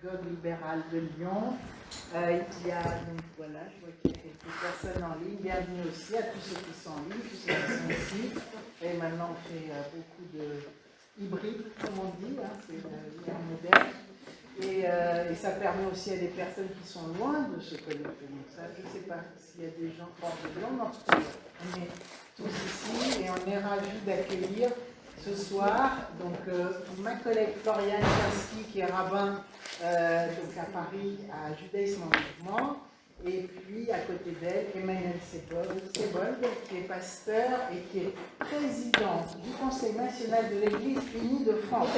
synagogue libérale de Lyon. Euh, il y a, donc voilà, je vois qu'il y a quelques personnes en ligne. Bienvenue aussi à tous ceux qui sont en ligne, tous ceux qui sont ici. Et maintenant, on fait euh, beaucoup de hybrides, comme on dit, hein, c'est l'ère moderne. Et, euh, et, ça permet aussi à des personnes qui sont loin de se connecter. Donc je ne sais pas s'il y a des gens hors de Lyon, cas, on est tous ici et on est ravis d'accueillir ce soir donc, euh, ma collègue Floriane Kasky, qui est rabbin euh, donc à Paris à Judaïsme en Mouvement, et puis à côté d'elle, Emmanuel Sebold, qui est pasteur et qui est président du Conseil national de l'Église unie de France.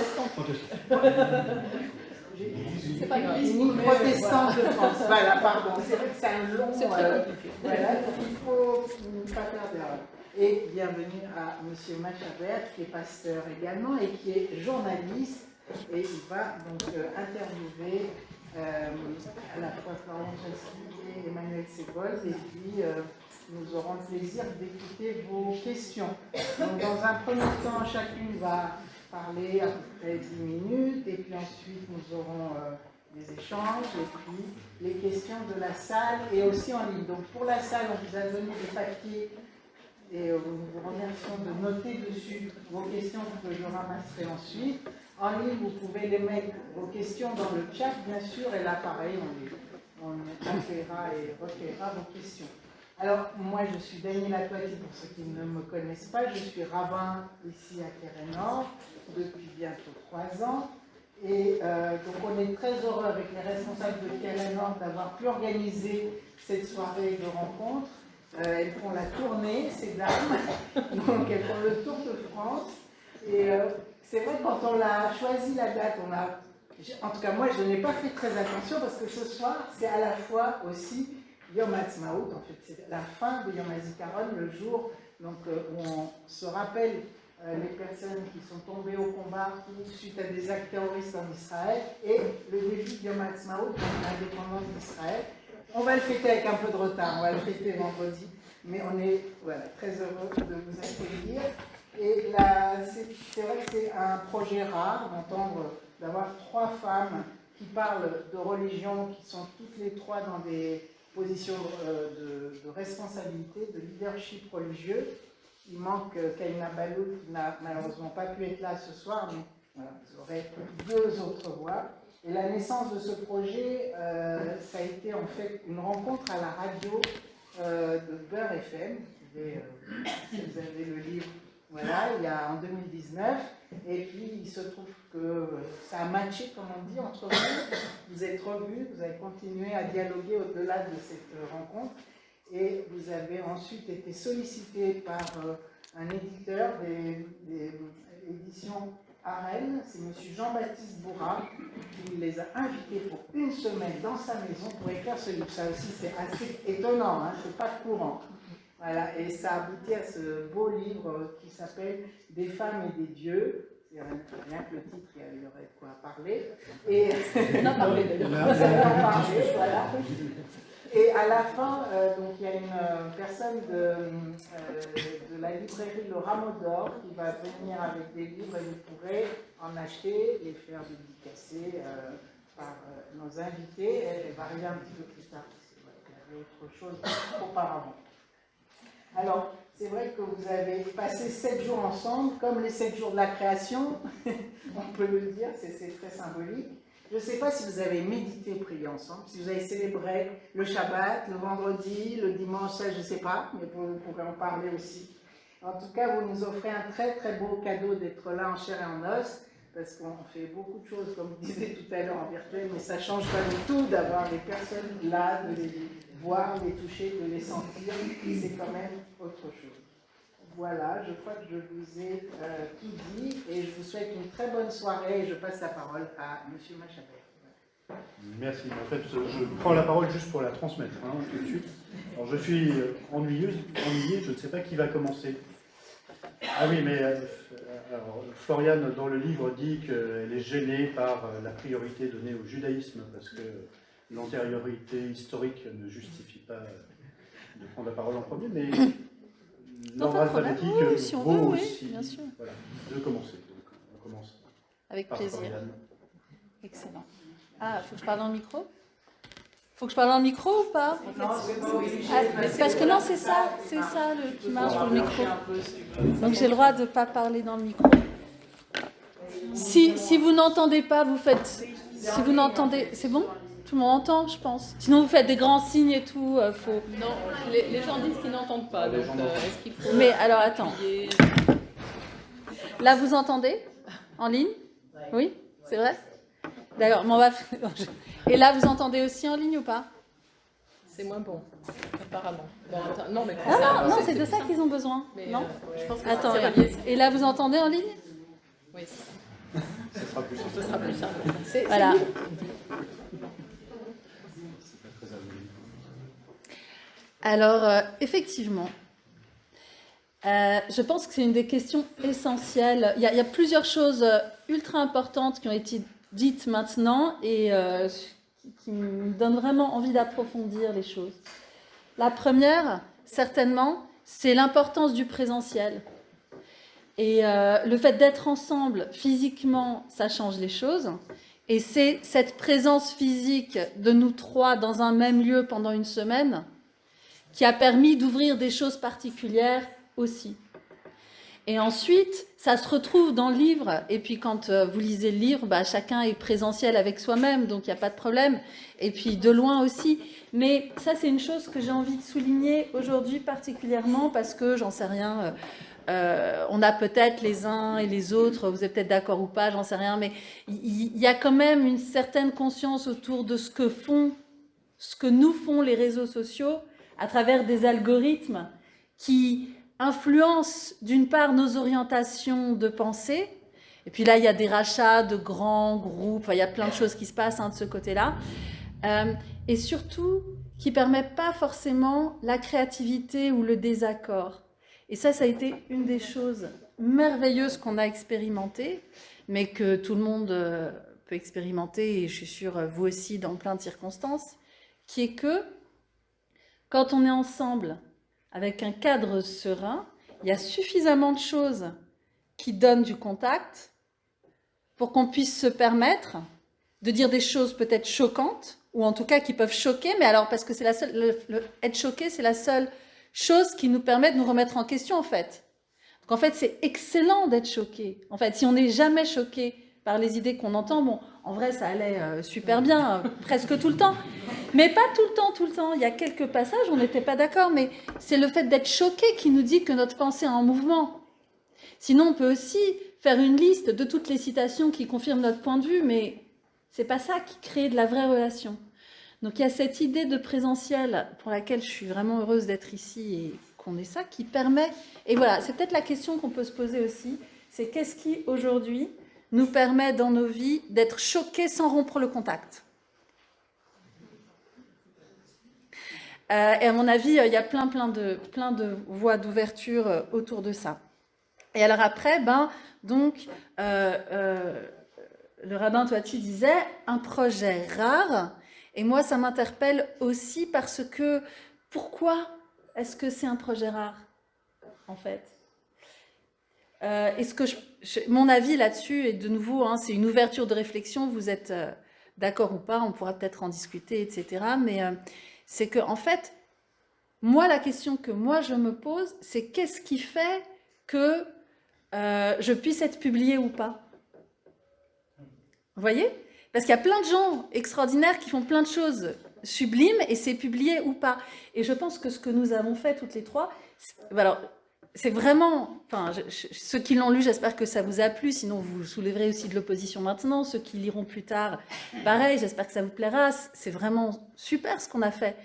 C'est pas. Unie protestante de France. Voilà, pardon. C'est vrai que c'est un long. Euh. Voilà, donc il ne faut pas faire d'erreur. Et bienvenue à M. Machabert, qui est pasteur également et qui est journaliste. Et il va donc euh, interviewer euh, à la fois Florian Chassis et Emmanuel Sebol. Et puis, euh, nous aurons le plaisir d'écouter vos questions. Donc, dans un premier temps, chacune va parler à peu près 10 minutes. Et puis ensuite, nous aurons des échanges et puis les questions de la salle et aussi en ligne. Donc, pour la salle, on vous a donné des papiers et euh, nous vous remercions de noter dessus vos questions que je ramasserai ensuite. En ligne, vous pouvez les mettre, vos questions dans le chat, bien sûr, et là, pareil, on, on accueillera et recueillera vos questions. Alors, moi, je suis Daniela Toiti, pour ceux qui ne me connaissent pas. Je suis rabbin ici à Kérénor depuis bientôt trois ans. Et euh, donc, on est très heureux avec les responsables de Kérénor d'avoir pu organiser cette soirée de rencontre. Euh, elles font la tournée, ces dames, donc elles font le tour de France. Et euh, c'est vrai quand on a choisi la date, on a, en tout cas moi je n'ai pas fait très attention parce que ce soir c'est à la fois aussi Yom Ha'atzmaut, en fait c'est la fin de Yom HaZikaron, le jour donc, euh, où on se rappelle les personnes qui sont tombées au combat suite à des actes terroristes en Israël et le début de Yom Ha'atzmaut, l'indépendance d'Israël. On va le fêter avec un peu de retard, on va le fêter vendredi, mais on est très heureux de vous accueillir. Et c'est vrai que c'est un projet rare d'entendre, d'avoir trois femmes qui parlent de religion, qui sont toutes les trois dans des positions euh, de, responsabilité, de leadership religieux. Il manque Kaina Balou qui n'a malheureusement pas pu être là ce soir, mais vous aurez deux autres voix. Et la naissance de ce projet, euh, ça a été en fait une rencontre à la radio euh, de Beurre FM. Euh, si vous avez le livre, voilà, il y a en 2019. Et puis il se trouve que ça a matché, comme on dit, entre vous. Vous êtes revus, vous avez continué à dialoguer au-delà de cette rencontre. Et vous avez ensuite été sollicité par un éditeur des éditions à Rennes, c'est M. Jean-Baptiste Bourra qui les a invités pour une semaine dans sa maison pour écrire ce livre. Ça aussi, c'est assez étonnant, hein, c'est pas courant. Voilà, et ça aboutit à ce beau livre qui s'appelle Des femmes et des dieux. Rien que le titre, il y aurait de quoi parler. Et... On a parlé d'ailleurs. voilà. Et à la fin, euh, donc, il y a une euh, personne de, euh, de, la librairie Le Rameau d'Or qui va venir avec des livres et vous pourrez en acheter, les faire dédicacer par nos invités. Elle, va arriver un petit peu plus tard, parce y avait autre chose auparavant. Alors, c'est vrai que vous avez passé sept jours ensemble, comme les sept jours de la création, on peut le dire, c'est très symbolique. Je ne sais pas si vous avez médité, prié ensemble, si vous avez célébré le Shabbat, le vendredi, le dimanche, ça je ne sais pas, mais vous pourrez en parler aussi. En tout cas, vous nous offrez un très très beau cadeau d'être là en chair et en os, parce qu'on fait beaucoup de choses, comme vous disiez tout à l'heure, en virtuel, mais ça ne change pas du tout d'avoir des personnes là, de les voir, les toucher, de les sentir, c'est quand même autre chose. Voilà, je crois que je vous ai euh, tout dit et je vous souhaite une très bonne soirée et je passe la parole à M. Machabert. Merci. En fait, je prends la parole juste pour la transmettre hein, tout de suite. Alors, je suis ennuyeuse, ennuyé, je ne sais pas qui va commencer. Ah oui, mais euh, Floriane, dans le livre, dit qu'elle est gênée par la priorité donnée au judaïsme parce que l'antériorité historique ne justifie pas de prendre la parole en premier, mais pas de oui, si on veut, oui, bien sûr. Voilà, de commencer. Donc, on commence Avec plaisir. Excellent. Ah, faut que je parle dans le micro? Faut que je parle dans le micro ou pas Non. Ah, Parce que non, c'est ça, c'est ça le, qui marche pour le micro. Donc j'ai le droit de ne pas parler dans le micro. Si, si vous n'entendez pas, vous faites... Si vous n'entendez... C'est bon? Tout le monde entend, je pense. Sinon, vous faites des grands signes et tout. euh, faut... Non, les, les gens disent qu'ils n'entendent pas. Donc, euh, est-ce qu'il faut. Mais alors, attends. Là, vous entendez En ligne? Oui C'est vrai? D'accord, mais on va... Et là, vous entendez aussi en ligne ou pas? C'est moins bon, apparemment. Bon, attends, non, mais Non, ça- non, non, c'est de ça qu'ils ont besoin. Mais, Non? euh, je pense que Attends, c'est et, là, vous entendez en ligne? Oui, Ce sera plus simple. ce sera plus simple. C'est- Voilà. Alors, euh, effectivement, euh, je pense que c'est une des questions essentielles. Il y a, plusieurs choses euh, ultra importantes qui ont été dites maintenant et qui me donnent vraiment envie d'approfondir les choses. La première, certainement, c'est l'importance du présentiel. Et le fait d'être ensemble physiquement, ça change les choses. Et c'est cette présence physique de nous trois dans un même lieu pendant une semaine qui a permis d'ouvrir des choses particulières aussi. Et ensuite, ça se retrouve dans le livre. Et puis quand euh, vous lisez le livre, bah, chacun est présentiel avec soi-même, donc il n'y a pas de problème. Et puis de loin aussi. Mais ça, c'est une chose que j'ai envie de souligner aujourd'hui particulièrement parce que, j'en sais rien, euh, euh, on a peut-être les uns et les autres, vous êtes peut-être d'accord ou pas, j'en sais rien, mais il y, a quand même une certaine conscience autour de ce que font, ce que nous font les réseaux sociaux à travers des algorithmes qui influencent d'une part nos orientations de pensée, et puis là il y a des rachats de grands groupes, il y a plein de choses qui se passent hein, de ce côté-là, Euh, et surtout qui ne permettent pas forcément la créativité ou le désaccord. Et ça, ça a été une des choses merveilleuses qu'on a expérimentées, mais que tout le monde euh, peut expérimenter, et je suis sûre vous aussi dans plein de circonstances, qui est que quand on est ensemble avec un cadre serein, il y a suffisamment de choses qui donnent du contact pour qu'on puisse se permettre de dire des choses peut-être choquantes, ou en tout cas qui peuvent choquer, mais alors parce que c'est la seule, le- le- être choqué, c'est la seule chose qui nous permet de nous remettre en question en fait. Donc en fait, c'est excellent d'être choqué. En fait, si on n'est jamais choqué par les idées qu'on entend, bon, en vrai, ça allait euh, super bien, euh, presque tout le temps. Mais pas tout le temps, tout le temps. Il y a quelques passages, on n'était pas d'accord, mais c'est le fait d'être choqué qui nous dit que notre pensée est en mouvement. Sinon, on peut aussi faire une liste de toutes les citations qui confirment notre point de vue, mais c'est pas ça qui crée de la vraie relation. Donc il y a cette idée de présentiel pour laquelle je suis vraiment heureuse d'être ici et qu'on ait ça, qui permet... Et voilà, c'est peut-être la question qu'on peut se poser aussi, c'est qu'est-ce qui aujourd'hui nous permet dans nos vies d'être choqués sans rompre le contact Euh, Et à mon avis, euh, il y a plein, plein de, plein de voies d'ouverture euh, autour de ça. Et alors après, ben, donc, le rabbin Toiti disait un projet rare. Et moi, ça m'interpelle aussi parce que pourquoi est-ce que c'est un projet rare, en fait? Euh, Est-ce que mon avis là-dessus est de nouveau, hein, c'est une ouverture de réflexion. Vous êtes euh, d'accord ou pas On pourra peut-être en discuter, etc. Mais euh, c'est que en fait, moi, la question que moi je me pose, c'est qu'est-ce qui fait que euh, je puisse être publiée ou pas? Vous voyez? Parce qu'il y a plein de gens extraordinaires qui font plein de choses sublimes et c'est publié ou pas. Et je pense que ce que nous avons fait toutes les trois, alors c'est vraiment, enfin, ceux qui l'ont lu, j'espère que ça vous a plu. Sinon, vous soulèverez aussi de l'opposition maintenant. Ceux qui liront plus tard, pareil. J'espère que ça vous plaira. C'est vraiment super ce qu'on a fait.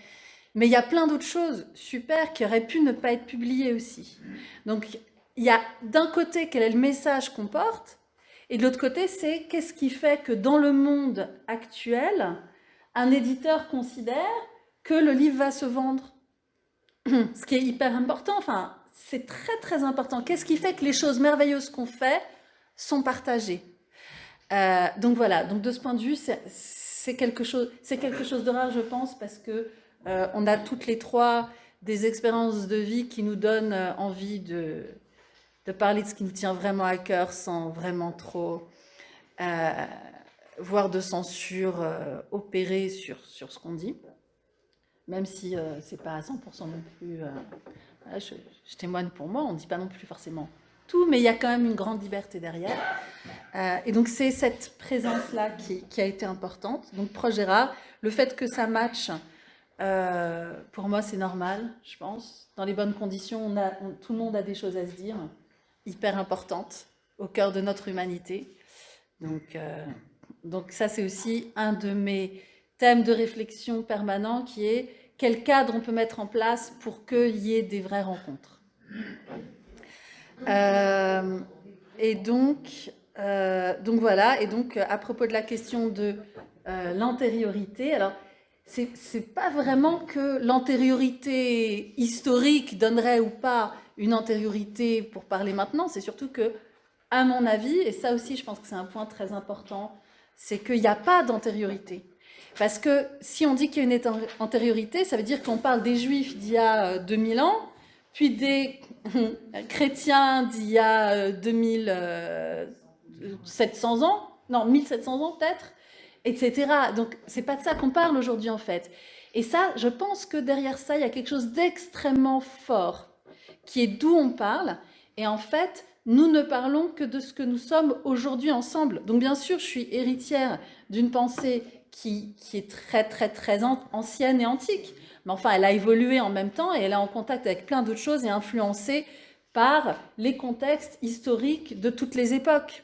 Mais il y a plein d'autres choses super qui auraient pu ne pas être publiées aussi. Donc, il y a d'un côté quel est le message qu'on porte, et de l'autre côté, c'est qu'est-ce qui fait que dans le monde actuel, un éditeur considère que le livre va se vendre. Ce qui est hyper important, enfin, c'est très très important. Qu'est-ce qui fait que les choses merveilleuses qu'on fait sont partagées Euh, Donc voilà, donc de ce point de vue, c'est- c'est quelque, chose- c'est quelque chose de rare, je pense, parce que euh, on a toutes les trois des expériences de vie qui nous donnent euh, envie de, parler de ce qui nous tient vraiment à cœur sans vraiment trop euh, voire de censure opérée sur, sur ce qu'on dit, même si ce n'est pas à 100% non plus... Je, témoigne pour moi, on ne dit pas non plus forcément tout, mais il y a quand même une grande liberté derrière. et donc c'est cette présence-là qui, a été importante. Donc projet rare, le fait que ça matche euh, pour moi, c'est normal, je pense. Dans les bonnes conditions, tout le monde a des choses à se dire, hyper importantes, au cœur de notre humanité. Donc, euh, donc ça, c'est aussi un de mes thèmes de réflexion permanent qui est quel cadre on peut mettre en place pour qu'il y ait des vraies rencontres. Euh, et donc, donc voilà, et donc à propos de la question de l'antériorité, alors c'est pas vraiment que l'antériorité historique donnerait ou pas une antériorité pour parler maintenant, c'est surtout que, à mon avis, et ça aussi je pense que c'est un point très important, c'est qu'il n'y a pas d'antériorité. Parce que si on dit qu'il y a une antériorité, ça veut dire qu'on parle des juifs d'il y a 2000 euh, ans, puis des chrétiens d'il y a 2700 euh, ans, non, 1700 ans peut-être, etc. Donc, c'est pas de ça qu'on parle aujourd'hui, en fait. Et ça, je pense que derrière ça, il y a quelque chose d'extrêmement fort, qui est d'où on parle. Et en fait, nous ne parlons que de ce que nous sommes aujourd'hui ensemble. Donc, bien sûr, je suis héritière d'une pensée qui, est très, très, très ancienne et antique. Mais enfin, elle a évolué en même temps et elle est en contact avec plein d'autres choses et influencée par les contextes historiques de toutes les époques.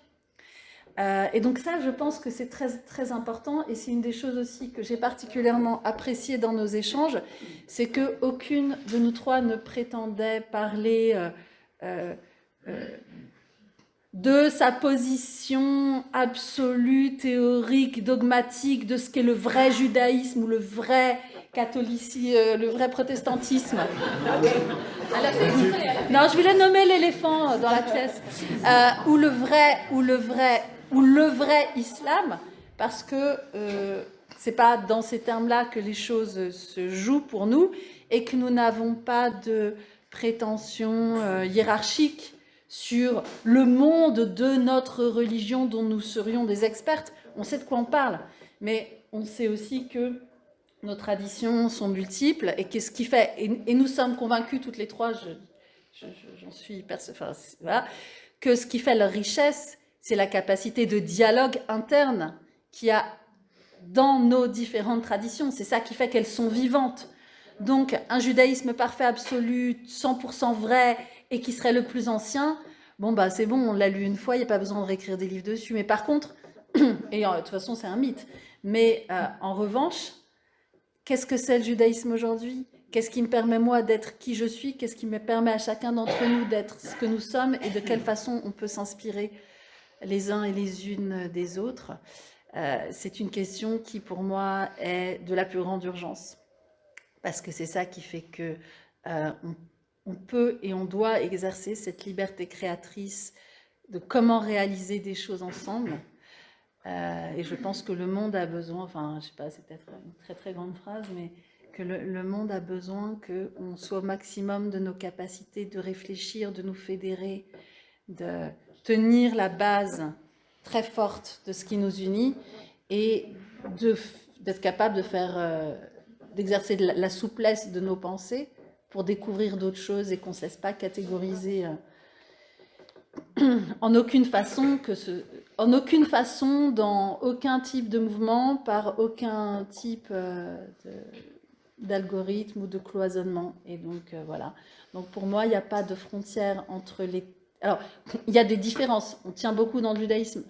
Euh, et donc ça, je pense que c'est très, très important et c'est une des choses aussi que j'ai particulièrement appréciées dans nos échanges, c'est qu'aucune de nous trois ne prétendait parler euh, euh, de sa position absolue, théorique, dogmatique, de ce qu'est le vrai judaïsme ou le vrai catholicisme, le vrai protestantisme. Non, je voulais nommer l'éléphant dans la pièce. ou le vrai, ou le vrai ou le vrai islam, parce que euh, ce n'est pas dans ces termes-là que les choses se jouent pour nous et que nous n'avons pas de prétention euh, hiérarchique sur le monde de notre religion dont nous serions des expertes. On sait de quoi on parle, mais on sait aussi que nos traditions sont multiples et qu'est-ce qui fait, et, nous sommes convaincus toutes les trois, j'en suis enfin, que ce qui fait leur richesse, c'est la capacité de dialogue interne qu'il y a dans nos différentes traditions. C'est ça qui fait qu'elles sont vivantes. Donc, un judaïsme parfait, absolu, 100% vrai et qui serait le plus ancien, bon, bah c'est bon, on l'a lu une fois, il n'y a pas besoin de réécrire des livres dessus. Mais par contre, et euh, de toute façon, c'est un mythe, mais euh, en revanche, qu'est-ce que c'est le judaïsme aujourd'hui? Qu'est-ce qui me permet, moi, d'être qui je suis? Qu'est-ce qui me permet à chacun d'entre nous d'être ce que nous sommes? Et de quelle façon on peut s'inspirer les uns et les unes des autres, euh, c'est une question qui, pour moi, est de la plus grande urgence. Parce que c'est ça qui fait que peut et on doit exercer cette liberté créatrice de comment réaliser des choses ensemble. Euh, et je pense que le monde a besoin, enfin, je sais pas, c'est peut-être une très très grande phrase, mais que le, monde a besoin qu'on soit au maximum de nos capacités de réfléchir, de nous fédérer, de, tenir la base très forte de ce qui nous unit et d'être capable de euh, d'exercer la, souplesse de nos pensées pour découvrir d'autres choses et qu'on ne cesse pas catégoriser euh, en aucune façon que ce, en aucune façon dans aucun type de mouvement par aucun type euh, d'algorithme ou de cloisonnement et donc voilà donc pour moi il n'y a pas de frontière entre les alors, il y a des différences. On tient beaucoup dans le judaïsme.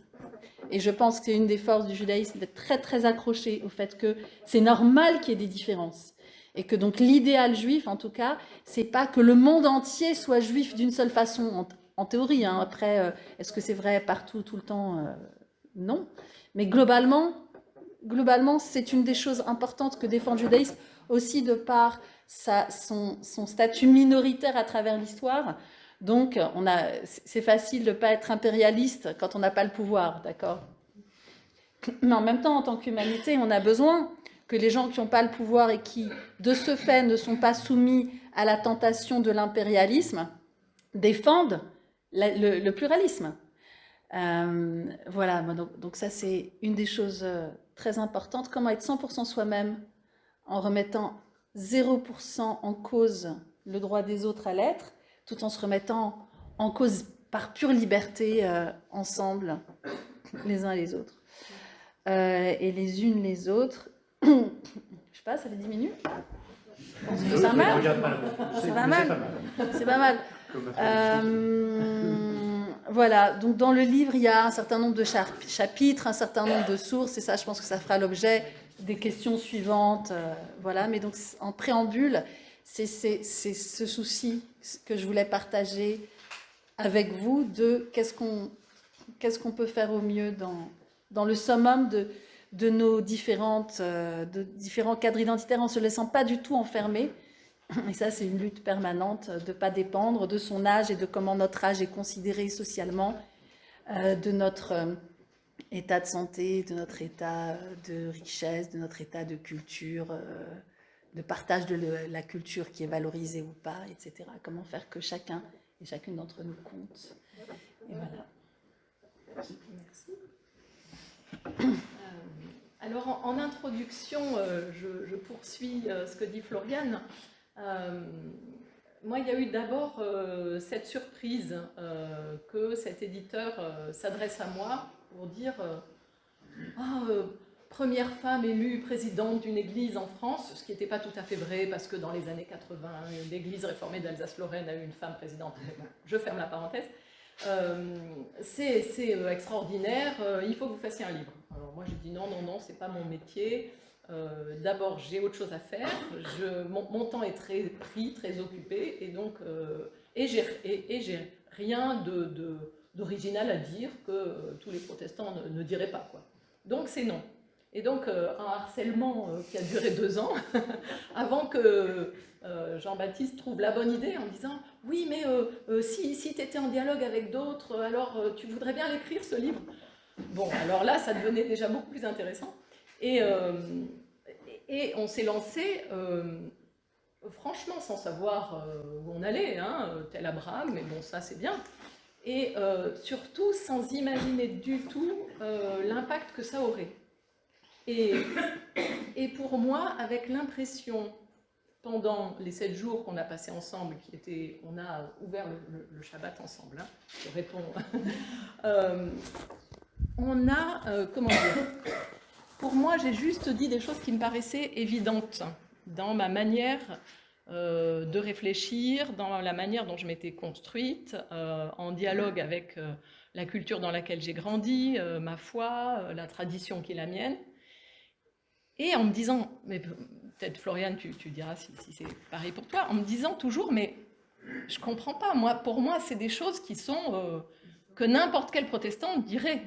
Et je pense que c'est une des forces du judaïsme d'être très, très accroché au fait que c'est normal qu'il y ait des différences. Et que donc l'idéal juif, en tout cas, c'est pas que le monde entier soit juif d'une seule façon, en, théorie. Hein. Après, euh, est-ce que c'est vrai partout, tout le temps euh, Non. Mais globalement, globalement c'est une des choses importantes que défend le judaïsme, aussi de par son, son statut minoritaire à travers l'histoire. Donc, c'est facile de ne pas être impérialiste quand on n'a pas le pouvoir, d'accord Mais en même temps, en tant qu'humanité, on a besoin que les gens qui n'ont pas le pouvoir et qui, de ce fait, ne sont pas soumis à la tentation de l'impérialisme, défendent le, pluralisme. voilà, donc, ça c'est une des choses très importantes. Comment être 100% soi-même en remettant 0% en cause le droit des autres à l'être, tout en se remettant en cause par pure liberté ensemble, les uns les autres. et les unes les autres. Je sais pas, ça fait 10 minutes c'est pas mal. C'est pas mal. C'est pas mal. Euh, voilà, donc dans le livre, il y a un certain nombre de chapitres, un certain nombre de sources, et ça, je pense que ça fera l'objet des questions suivantes. Euh, voilà, mais donc en préambule, c'est ce souci que je voulais partager avec vous de qu'est-ce qu'on peut faire au mieux dans, dans le summum de, de nos différentes, euh, différents cadres identitaires en se laissant pas du tout enfermer. Et ça, c'est une lutte permanente de ne pas dépendre de son âge et de comment notre âge est considéré socialement, euh, de notre euh, état de santé, de notre état de richesse, de notre état de culture, de partage de la culture qui est valorisée ou pas, etc. Comment faire que chacun et chacune d'entre nous compte. Et voilà. Merci. En, introduction, euh, je, poursuis euh, ce que dit Floriane. Euh, moi, il y a eu d'abord cette surprise que cet éditeur s'adresse à moi pour dire ah, première femme élue présidente d'une église en France, ce qui n'était pas tout à fait vrai parce que dans les années 80, l'église réformée d'Alsace-Lorraine a eu une femme présidente. je ferme la parenthèse. C'est extraordinaire, il faut que vous fassiez un livre. Alors moi j'ai dit non, non, non, c'est pas mon métier. Euh, d'abord j'ai autre chose à faire, je, mon, temps est très pris, très occupé, et donc euh, et j'ai rien d'original de, à dire que euh, tous les protestants ne, diraient pas. Quoi. Donc c'est non. Et donc un harcèlement qui a duré deux ans, avant que Jean-Baptiste trouve la bonne idée en disant « Oui, mais si, si tu étais en dialogue avec d'autres, alors tu voudrais bien l'écrire ce livre ?» Bon, alors là, ça devenait déjà beaucoup plus intéressant. Et, euh, et on s'est lancé, euh, franchement, sans savoir euh, où on allait, hein, tel Abraham, mais bon, ça c'est bien. Et surtout, sans imaginer du tout l'impact que ça aurait. Et, et pour moi, avec l'impression, pendant les sept jours qu'on a passés ensemble, qui était, on a ouvert le, Shabbat ensemble, hein, je réponds, on a, euh, comment dire, pour moi, j'ai juste dit des choses qui me paraissaient évidentes dans ma manière euh, de réfléchir, dans la manière dont je m'étais construite, euh, en dialogue avec la culture dans laquelle j'ai grandi, ma foi, la tradition qui est la mienne. Et en me disant, mais peut-être Floriane, tu, diras si, c'est pareil pour toi, en me disant toujours, mais je comprends pas, moi, pour moi, c'est des choses qui sont que n'importe quel protestant dirait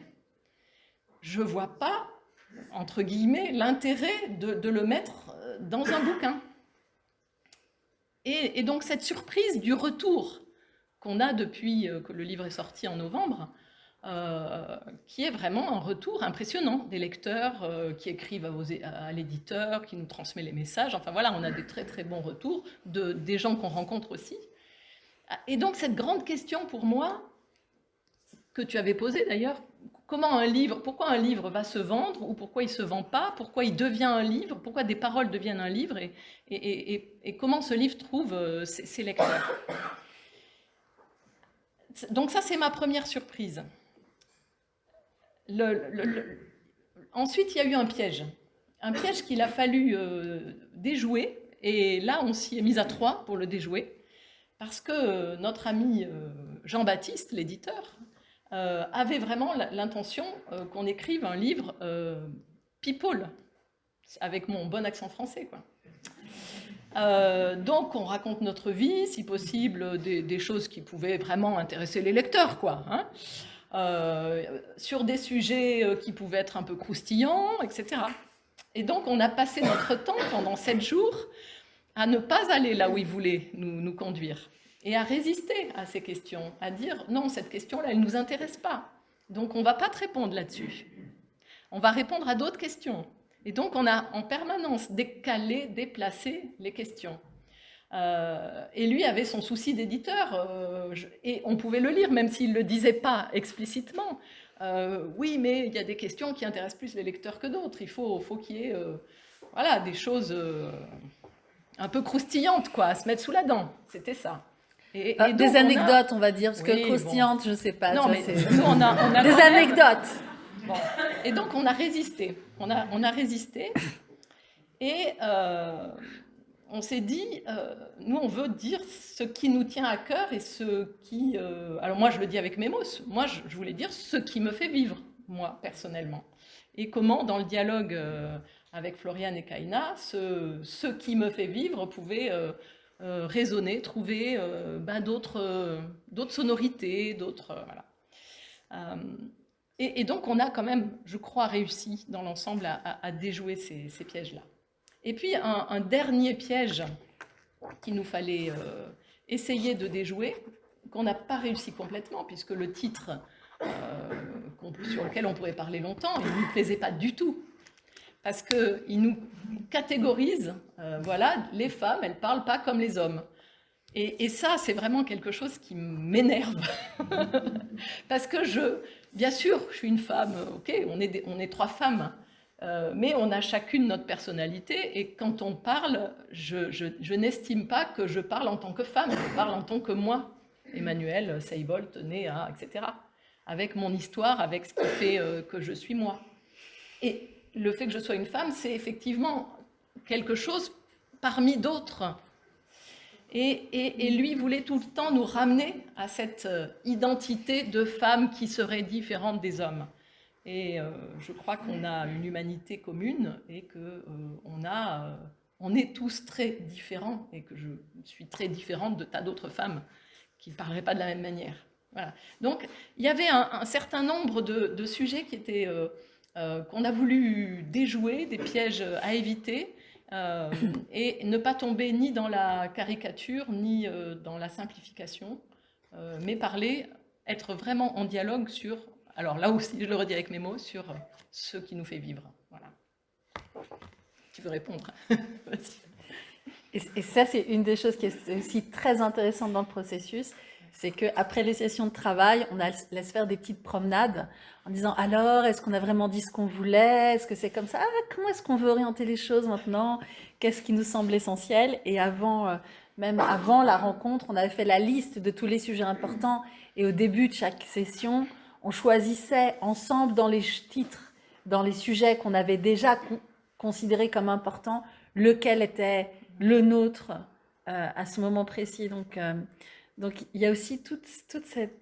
je ne vois pas, entre guillemets, l'intérêt de, le mettre euh, dans un bouquin. Et, donc cette surprise du retour qu'on a depuis euh, que le livre est sorti en novembre, euh, qui est vraiment un retour impressionnant des lecteurs qui écrivent à, l'éditeur, qui nous transmet les messages. Enfin voilà, on a des très très bons retours de, des gens qu'on rencontre aussi. Et donc cette grande question pour moi, que tu avais posée d'ailleurs, comment un livre, pourquoi un livre va se vendre ou pourquoi il ne se vend pas, pourquoi il devient un livre, pourquoi des paroles deviennent un livre et, comment ce livre trouve euh, ses, lecteurs? Donc ça, c'est ma première surprise. Ensuite, il y a eu un piège. Un piège qu'il a fallu euh, déjouer. Et là, on s'y est mis à trois pour le déjouer. Parce que euh, notre ami Jean-Baptiste, l'éditeur, euh, avait vraiment l'intention euh, qu'on écrive un livre euh, people, avec mon bon accent français. Quoi. donc on raconte notre vie, si possible, des, choses qui pouvaient vraiment intéresser les lecteurs, quoi, hein. Sur des sujets qui pouvaient être un peu croustillants, etc. Et donc on a passé notre temps pendant sept jours à ne pas aller là où il voulait nous, nous conduire et à résister à ces questions, à dire non, cette question-là, elle ne nous intéresse pas. Donc on ne va pas te répondre là-dessus. On va répondre à d'autres questions. Et donc on a en permanence décalé, déplacé les questions. Et lui avait son souci d'éditeur, et on pouvait le lire, même s'il ne le disait pas explicitement. oui, mais il y a des questions qui intéressent plus les lecteurs que d'autres. Il faut, faut qu'il y ait voilà, des choses un peu croustillantes, quoi, à se mettre sous la dent. C'était ça. Et, ah, des anecdotes, on, va dire, parce que croustillantes, je ne sais pas. Non, mais on a, des anecdotes. Et donc, on a résisté. On a, on a résisté. Et euh, on s'est dit, euh, nous, on veut dire ce qui nous tient à cœur et ce qui... Euh, alors moi, je le dis avec mes mots. Moi, je, voulais dire ce qui me fait vivre, moi, personnellement. Et comment, dans le dialogue avec Floriane et Kaina, ce, ce, qui me fait vivre pouvait résonner, trouver ben, d'autres sonorités, d'autres... voilà. Et, donc, on a quand même, je crois, réussi dans l'ensemble à, déjouer ces, pièges-là. Et puis, un, dernier piège qu'il nous fallait euh, essayer de déjouer, qu'on n'a pas réussi complètement, puisque le titre euh, sur lequel on pourrait parler longtemps, il ne nous plaisait pas du tout. Parce qu'il nous catégorise, euh, voilà, les femmes, elles ne parlent pas comme les hommes. Et, ça, c'est vraiment quelque chose qui m'énerve. Parce que je, bien sûr, je suis une femme, ok, on est, on est trois femmes, euh, mais on a chacune notre personnalité. Et quand on parle, je, n'estime pas que je parle en tant que femme, je parle en tant que moi. Emmanuel Seibolt, né à, etc. Avec mon histoire, avec ce qui fait euh, que je suis moi. Et le fait que je sois une femme, c'est effectivement quelque chose parmi d'autres et, lui voulait tout le temps nous ramener à cette euh, identité de femme qui serait différente des hommes. Et euh, je crois qu'on a une humanité commune et qu'on euh, a, on est tous très différents et que je suis très différente de tas d'autres femmes qui ne parleraient pas de la même manière. Voilà. Donc il y avait un, certain nombre de, sujets qui étaient qu'on a voulu déjouer, des pièges à éviter, euh, et ne pas tomber ni dans la caricature, ni euh, dans la simplification, euh, mais parler, être vraiment en dialogue sur, alors là aussi, je le redis avec mes mots, sur ce qui nous fait vivre. Voilà. Tu veux répondre? Et, et, ça, c'est une des choses qui est aussi très intéressante dans le processus, c'est qu'après les sessions de travail, on laisse faire des petites promenades en disant alors, est-ce qu'on a vraiment dit ce qu'on voulait? Est-ce que c'est comme ça? Ah, Comment est-ce qu'on veut orienter les choses maintenant? Qu'est-ce qui nous semble essentiel? Et avant, euh, même avant la rencontre, on avait fait la liste de tous les sujets importants. Et au début de chaque session, on choisissait ensemble dans les titres, dans les sujets qu'on avait déjà considérés comme importants, lequel était le nôtre euh, à ce moment précis. Donc, euh, donc il y a aussi toute, toute cette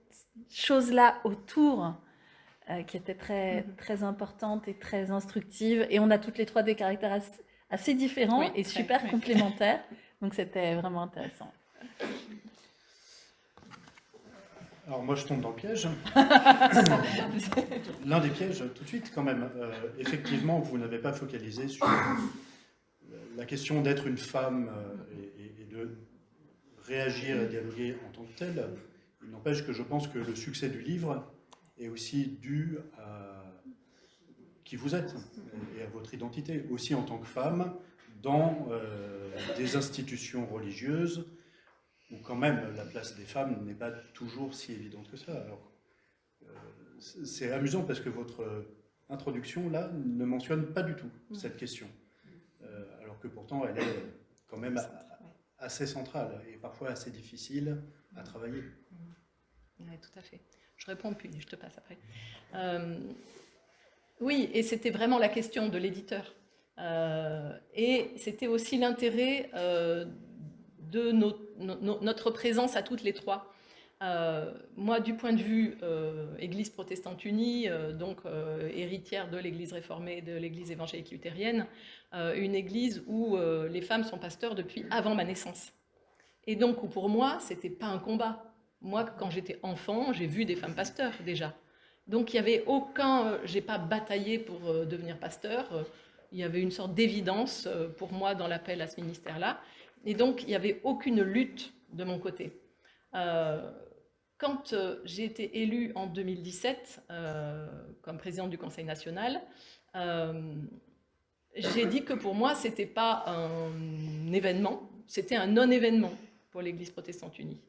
chose-là autour euh, qui était très, mhm. très importante et très instructive. Et on a toutes les trois des caractères assez, différents et super complémentaires. Donc c'était vraiment intéressant. Alors moi je tombe dans le piège. L'un des pièges tout de suite quand même. Euh, effectivement, vous n'avez pas focalisé sur la question d'être une femme euh, et, et, de réagir et dialoguer en tant que telle, il n'empêche que je pense que le succès du livre est aussi dû à qui vous êtes et à votre identité, aussi en tant que femme, dans euh, des institutions religieuses où quand même la place des femmes n'est pas toujours si évidente que ça. Alors, euh, c'est amusant parce que votre introduction là ne mentionne pas du tout cette question, euh, alors que pourtant elle est quand même assez centrale et parfois assez difficile à travailler. Oui, tout à fait. Je réponds puis je te passe après. Euh, oui, et c'était vraiment la question de l'éditeur. Et c'était aussi l'intérêt de notre présence à toutes les trois. moi, du point de vue Église protestante unie, donc héritière de l'Église réformée, de l'Église évangélique luthérienne, une église où les femmes sont pasteurs depuis avant ma naissance. Et donc, pour moi, c'était pas un combat. Moi, quand j'étais enfant, j'ai vu des femmes pasteurs déjà. Donc il n'y avait aucun, euh, j'ai pas bataillé pour euh, devenir pasteur, euh, il y avait une sorte d'évidence pour moi dans l'appel à ce ministère-là, et donc il n'y avait aucune lutte de mon côté. quand j'ai été élue en 2017 comme présidente du Conseil national, j'ai dit que pour moi, ce n'était pas un événement, c'était un non-événement pour l'Église protestante unie.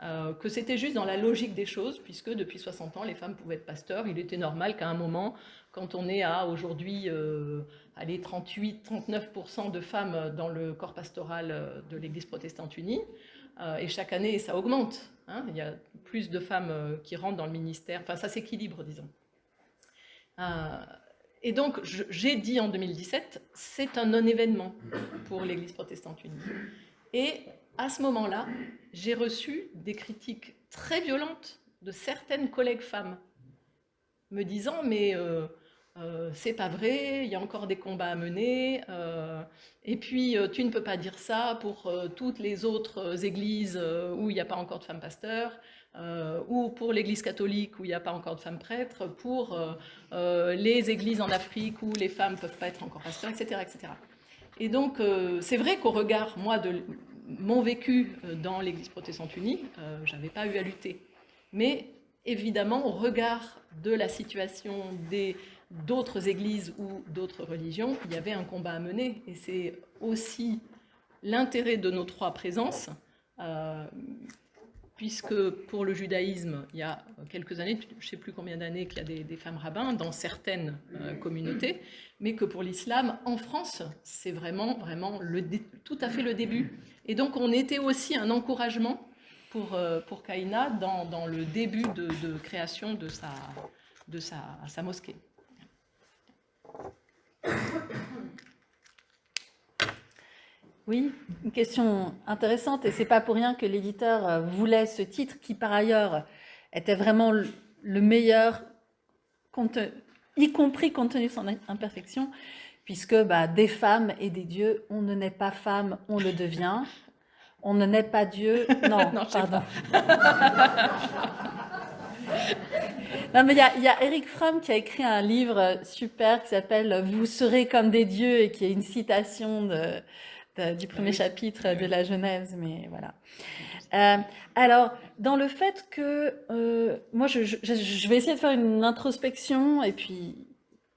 Euh, que c'était juste dans la logique des choses, puisque depuis 60 ans, les femmes pouvaient être pasteurs. Il était normal qu'à un moment, quand on est à aujourd'hui euh, 38-39% de femmes dans le corps pastoral euh, de l'Église protestante unie, euh, et chaque année, ça augmente. Hein, il y a plus de femmes qui rentrent dans le ministère, enfin ça s'équilibre, disons. et donc, j'ai dit en 2017, c'est un non-événement pour l'Église protestante unie. Et à ce moment-là, j'ai reçu des critiques très violentes de certaines collègues femmes, me disant mais euh, euh, c'est pas vrai, il y a encore des combats à mener, euh, et puis tu ne peux pas dire ça pour toutes les autres églises où il n'y a pas encore de femmes pasteurs, ou pour l'église catholique où il n'y a pas encore de femmes prêtres, pour les églises en Afrique où les femmes ne peuvent pas être encore pasteurs, etc. etc. Et donc, c'est vrai qu'au regard, moi, de mon vécu euh, dans l'Église protestante unie, euh, je n'avais pas eu à lutter. Mais évidemment, au regard de la situation d'autres églises ou d'autres religions, il y avait un combat à mener. Et c'est aussi l'intérêt de nos trois présences, euh, puisque pour le judaïsme, il y a quelques années, je ne sais plus combien d'années qu'il y a des, femmes rabbins dans certaines communautés, mais que pour l'islam, en France, c'est vraiment, vraiment tout à fait le début. Et donc, on était aussi un encouragement pour, euh, Kaina dans, le début de, création de sa, sa mosquée. Oui, une question intéressante, et c'est pas pour rien que l'éditeur euh, voulait ce titre, qui par ailleurs était vraiment le meilleur, y compris compte tenu de son imperfection, puisque bah, des femmes et des dieux, on ne naît pas femme, on le devient. On ne naît pas Dieu. Non, pardon. non, mais il y, a Eric Fromm qui a écrit un livre super qui s'appelle Vous serez comme des dieux et qui est une citation de, du premier chapitre de la Genèse, mais voilà. Euh, alors, dans le fait que euh, moi, je, je, vais essayer de faire une introspection et puis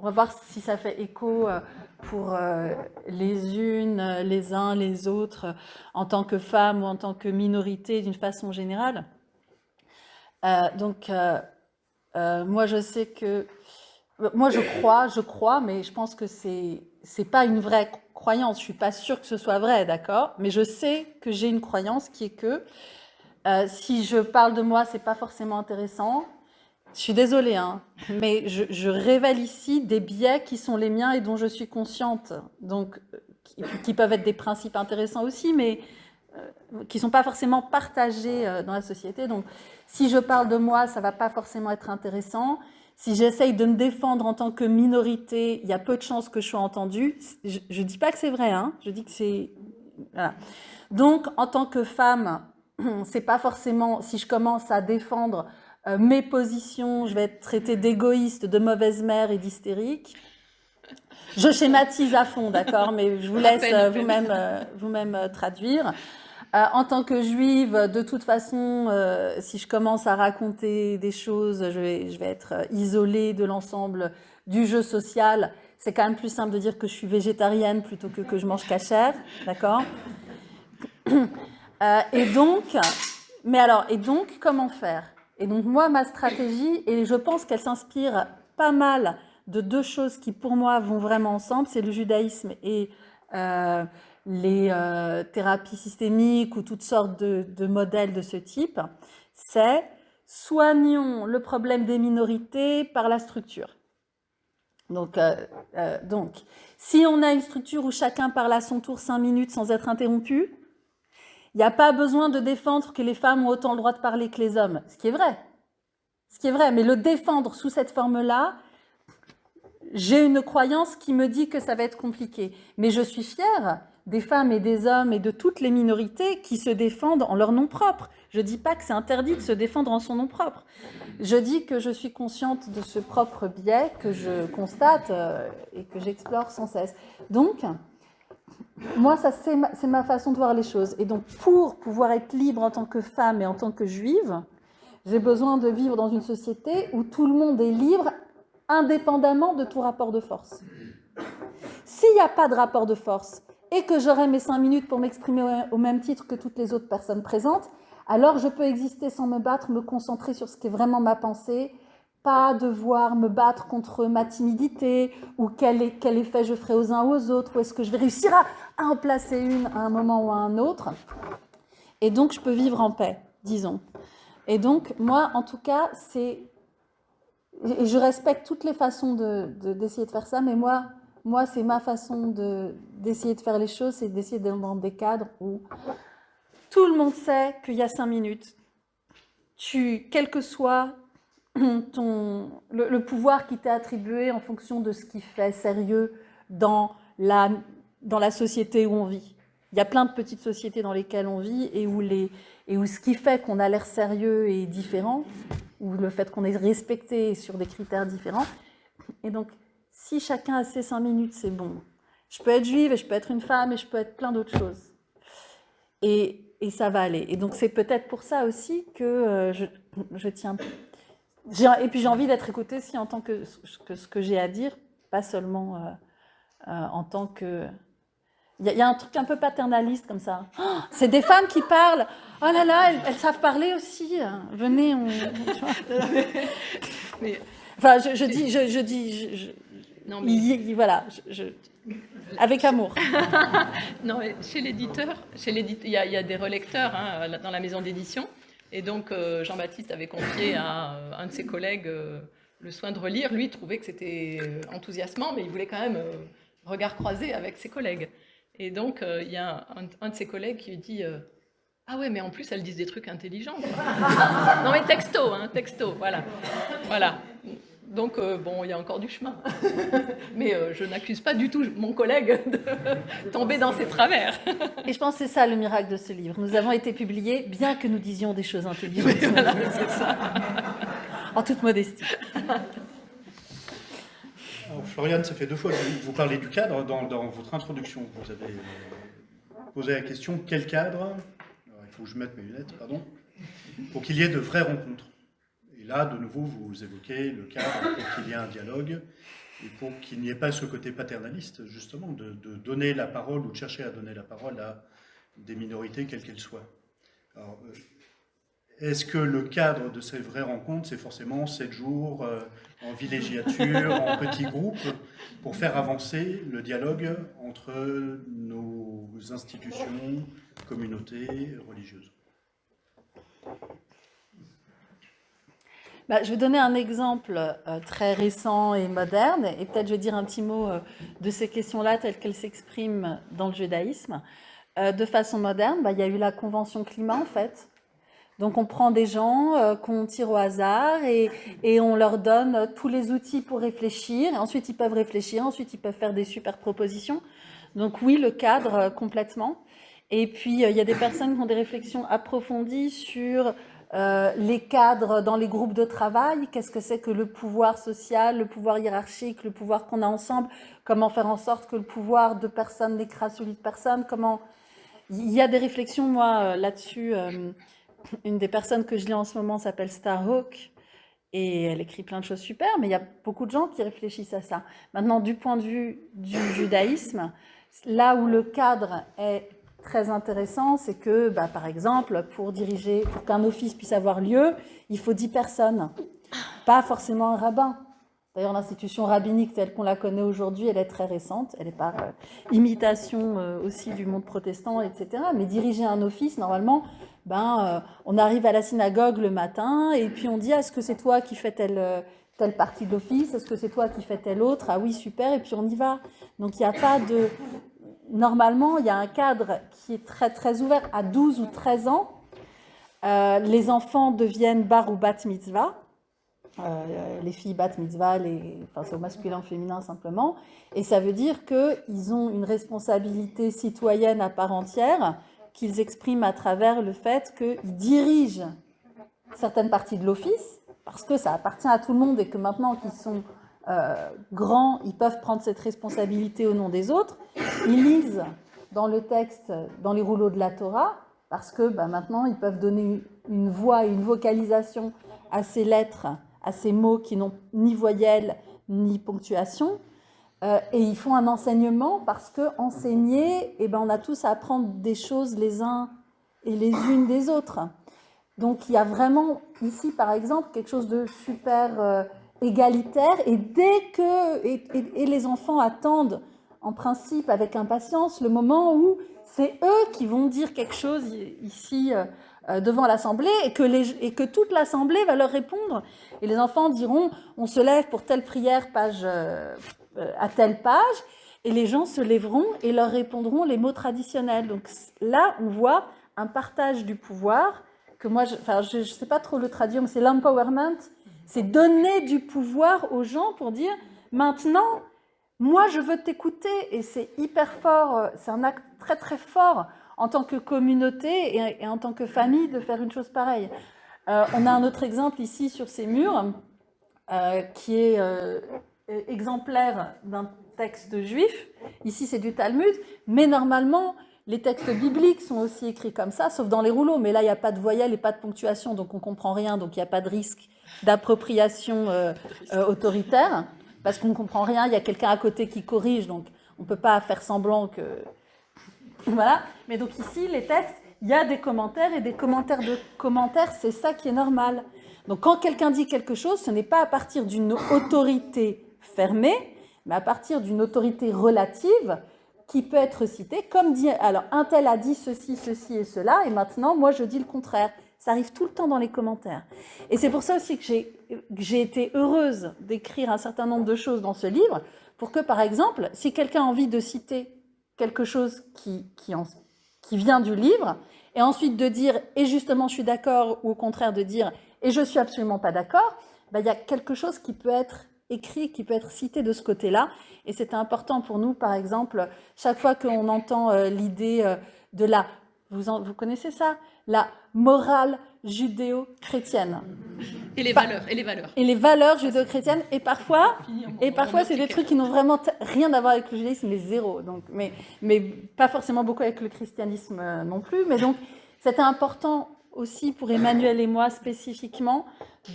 on va voir si ça fait écho euh, pour euh, les unes, euh, les uns, les autres, en tant que femmes ou en tant que minorité d'une façon générale. donc, moi, je sais que... Moi, je crois, je crois, mais je pense que c'est c'est pas une vraie croyance. Je suis pas sûre que ce soit vrai, d'accord? Mais je sais que j'ai une croyance qui est que si je parle de moi, c'est pas forcément intéressant. Je suis désolée, hein, mais je, révèle ici des biais qui sont les miens et dont je suis consciente, donc qui, peuvent être des principes intéressants aussi, mais euh, qui sont pas forcément partagés euh, dans la société. Donc, si je parle de moi, ça ne va pas forcément être intéressant. Si j'essaye de me défendre en tant que minorité, il y a peu de chances que je sois entendue. Je ne dis pas que c'est vrai, hein, je dis que c'est... Voilà. Donc, en tant que femme, c'est pas forcément, si je commence à défendre euh, mes positions, je vais être traitée d'égoïste, de mauvaise mère et d'hystérique. Je schématise à fond, d'accord, mais je vous laisse euh, vous-même euh, vous-même traduire. En tant que juive, de toute façon, si je commence à raconter des choses, je vais, être isolée de l'ensemble du jeu social. C'est quand même plus simple de dire que je suis végétarienne plutôt que que je mange cachère, d'accord? Et donc, mais alors, et donc, comment faire? Et donc moi, ma stratégie, et je pense qu'elle s'inspire pas mal de deux choses qui pour moi vont vraiment ensemble, c'est le judaïsme et euh, les euh, thérapies systémiques ou toutes sortes de, modèles de ce type, c'est soignons le problème des minorités par la structure. Donc, euh, donc, si on a une structure où chacun parle à son tour cinq minutes sans être interrompu, il n'y a pas besoin de défendre que les femmes ont autant le droit de parler que les hommes, ce qui est vrai. Ce qui est vrai, mais le défendre sous cette forme-là, j'ai une croyance qui me dit que ça va être compliqué. Mais je suis fière des femmes et des hommes et de toutes les minorités qui se défendent en leur nom propre. Je ne dis pas que c'est interdit de se défendre en son nom propre. Je dis que je suis consciente de ce propre biais que je constate euh, et que j'explore sans cesse. Donc, moi, ça, c'est ma, ma, façon de voir les choses. Et donc, pour pouvoir être libre en tant que femme et en tant que juive, j'ai besoin de vivre dans une société où tout le monde est libre, indépendamment de tout rapport de force. S'il n'y a pas de rapport de force et que j'aurai mes cinq minutes pour m'exprimer au même titre que toutes les autres personnes présentes, alors je peux exister sans me battre, me concentrer sur ce qui est vraiment ma pensée, pas devoir me battre contre ma timidité ou quel, effet je ferai aux uns ou aux autres, ou est-ce que je vais réussir à, en placer une à un moment ou à un autre. Et donc, je peux vivre en paix, disons. Et donc, moi, en tout cas, c'est... Et je respecte toutes les façons d'essayer de, de, faire ça, mais moi, moi c'est ma façon d'essayer de, faire les choses, c'est d'essayer d'être dans des cadres où tout le monde sait qu'il y a cinq minutes. Quel que soit le, pouvoir qui t'est attribué en fonction de ce qui fait sérieux dans la, société où on vit. Il y a plein de petites sociétés dans lesquelles on vit et où, et où ce qui fait qu'on a l'air sérieux est différent, ou le fait qu'on est respecté sur des critères différents. Et donc, si chacun a ses cinq minutes, c'est bon. Je peux être juive et je peux être une femme et je peux être plein d'autres choses. Et, et, ça va aller. Et donc, c'est peut-être pour ça aussi que euh, je, je tiens et puis j'ai envie d'être écoutée aussi en tant que, ce que j'ai à dire, pas seulement euh, euh, en tant que... Il y, a un truc un peu paternaliste comme ça. Oh, c'est des femmes qui parlent. Oh là là, elles, savent parler aussi. Venez, on... enfin, je, dis, je, dis, non, mais... voilà, avec amour. non, mais chez l'éditeur, il y, a des relecteurs hein, dans la maison d'édition. Et donc, euh, Jean-Baptiste avait confié à euh, un de ses collègues euh, le soin de relire. Lui, il trouvait que c'était enthousiasmant, mais il voulait quand même regard croisé avec ses collègues. Et donc, il y a un, de ses collègues qui lui dit Ah ouais, mais en plus, elles disent des trucs intelligents. non, mais texto, hein, texto, voilà. Voilà. Donc, euh, bon, il y a encore du chemin. Mais euh, je n'accuse pas du tout mon collègue de tomber dans ses travers. Et je pense que c'est ça le miracle de ce livre. Nous avons été publiés bien que nous disions des choses intelligentes. c'est ça. En toute modestie. Alors, Floriane, ça fait deux fois que vous parlez du cadre dans, votre introduction. Vous avez posé la question quel cadre? Il faut que je mette mes lunettes, pardon. Pour qu'il y ait de vraies rencontres. Là, de nouveau, vous évoquez le cadre pour qu'il y ait un dialogue et pour qu'il n'y ait pas ce côté paternaliste, justement, de, donner la parole ou de chercher à donner la parole à des minorités, quelles qu'elles soient. Euh, est-ce que le cadre de ces vraies rencontres, c'est forcément sept jours euh, en villégiature, en petits groupes, pour faire avancer le dialogue entre nos institutions, communautés religieuses? Bah, je vais donner un exemple euh, très récent et moderne, et peut-être je vais dire un petit mot euh, de ces questions-là telles qu'elles s'expriment dans le judaïsme. Euh, de façon moderne, bah, il y a eu la Convention climat, en fait. Donc on prend des gens qu'on tire au hasard et, et, on leur donne tous les outils pour réfléchir. Et ensuite, ils peuvent réfléchir, ensuite, ils peuvent faire des super propositions. Donc oui, le cadre, complètement. Et puis, il y a des personnes qui ont des réflexions approfondies sur euh, les cadres dans les groupes de travail, qu'est-ce que c'est que le pouvoir social, le pouvoir hiérarchique, le pouvoir qu'on a ensemble, comment faire en sorte que le pouvoir de personne n'écrase celui de personne, comment... Il y a des réflexions, moi, euh, là-dessus. Euh, une des personnes que je lis en ce moment s'appelle Starhawk, et elle écrit plein de choses super, mais il y a beaucoup de gens qui réfléchissent à ça. Maintenant, du point de vue du judaïsme, là où le cadre est très intéressant, c'est que, bah, par exemple, pour diriger, pour qu'un office puisse avoir lieu, il faut 10 personnes, pas forcément un rabbin. D'ailleurs, l'institution rabbinique telle qu'on la connaît aujourd'hui, elle est très récente, elle est par euh, imitation euh, aussi du monde protestant, etc. Mais diriger un office, normalement, ben, euh, on arrive à la synagogue le matin et puis on dit, est-ce que c'est toi qui fais telle, telle partie de l'office? Est-ce que c'est toi qui fais telle autre? Ah oui, super, et puis on y va. Donc il n'y a pas de, normalement, il y a un cadre qui est très, très ouvert. À 12 ou 13 ans, euh, les enfants deviennent bar ou bat mitzvah. Euh, les filles bat mitzvah, les, enfin, c'est au masculin, féminin simplement. Et ça veut dire qu'ils ont une responsabilité citoyenne à part entière qu'ils expriment à travers le fait qu'ils dirigent certaines parties de l'office, parce que ça appartient à tout le monde et que maintenant qu'ils sont euh, grands, ils peuvent prendre cette responsabilité au nom des autres. Ils lisent dans le texte, dans les rouleaux de la Torah, parce que bah, maintenant, ils peuvent donner une voix une vocalisation à ces lettres, à ces mots qui n'ont ni voyelle ni ponctuation. et ils font un enseignement parce que enseigner, eh ben, on a tous à apprendre des choses les uns et les unes des autres. Donc il y a vraiment ici, par exemple, quelque chose de super égalitaire. Et dès que et les enfants attendent en principe avec impatience le moment où c'est eux qui vont dire quelque chose ici euh, euh, devant l'Assemblée et, que et que toute l'Assemblée va leur répondre. Et les enfants diront, on se lève pour telle prière page, euh, à telle page, et les gens se lèveront et leur répondront les mots traditionnels. Donc là, on voit un partage du pouvoir, que moi, je ne sais pas trop le traduire, mais c'est l'empowerment, c'est donner du pouvoir aux gens pour dire, maintenant, moi, je veux t'écouter et c'est hyper fort, euh, c'est un acte très très fort en tant que communauté et, en tant que famille de faire une chose pareille. Euh, on a un autre exemple ici sur ces murs euh, qui est exemplaire d'un texte juif. Ici, c'est du Talmud, mais normalement, les textes bibliques sont aussi écrits comme ça, sauf dans les rouleaux. Mais là, il n'y a pas de voyelles et pas de ponctuation, donc on ne comprend rien, donc il n'y a pas de risque d'appropriation autoritaire parce qu'on ne comprend rien, il y a quelqu'un à côté qui corrige, donc on ne peut pas faire semblant que... Voilà. Mais donc ici, les textes, il y a des commentaires, et des commentaires de commentaires, c'est ça qui est normal. Donc quand quelqu'un dit quelque chose, ce n'est pas à partir d'une autorité fermée, mais à partir d'une autorité relative qui peut être citée, comme dit, alors un tel a dit ceci, ceci et cela, et maintenant moi je dis le contraire. Ça arrive tout le temps dans les commentaires. Et c'est pour ça aussi que j'ai été heureuse d'écrire un certain nombre de choses dans ce livre, pour que, par exemple, si quelqu'un a envie de citer quelque chose qui, qui, en, qui vient du livre, et ensuite de dire « et justement je suis d'accord » ou au contraire de dire « et je suis absolument pas d'accord ben, il y a quelque chose qui peut être écrit, qui peut être cité de ce côté-là. Et c'est important pour nous, par exemple, chaque fois qu'on entend euh, l'idée euh, de la... Vous, vous connaissez ça? La morale judéo-chrétienne. Et les valeurs, et les valeurs. Et les valeurs judéo-chrétiennes, et parfois, et parfois c'est des trucs qui n'ont vraiment rien à voir avec le judaïsme, mais zéro. Donc, mais, mais pas forcément beaucoup avec le christianisme euh, non plus. Mais donc, c'était important aussi pour Emmanuel et moi spécifiquement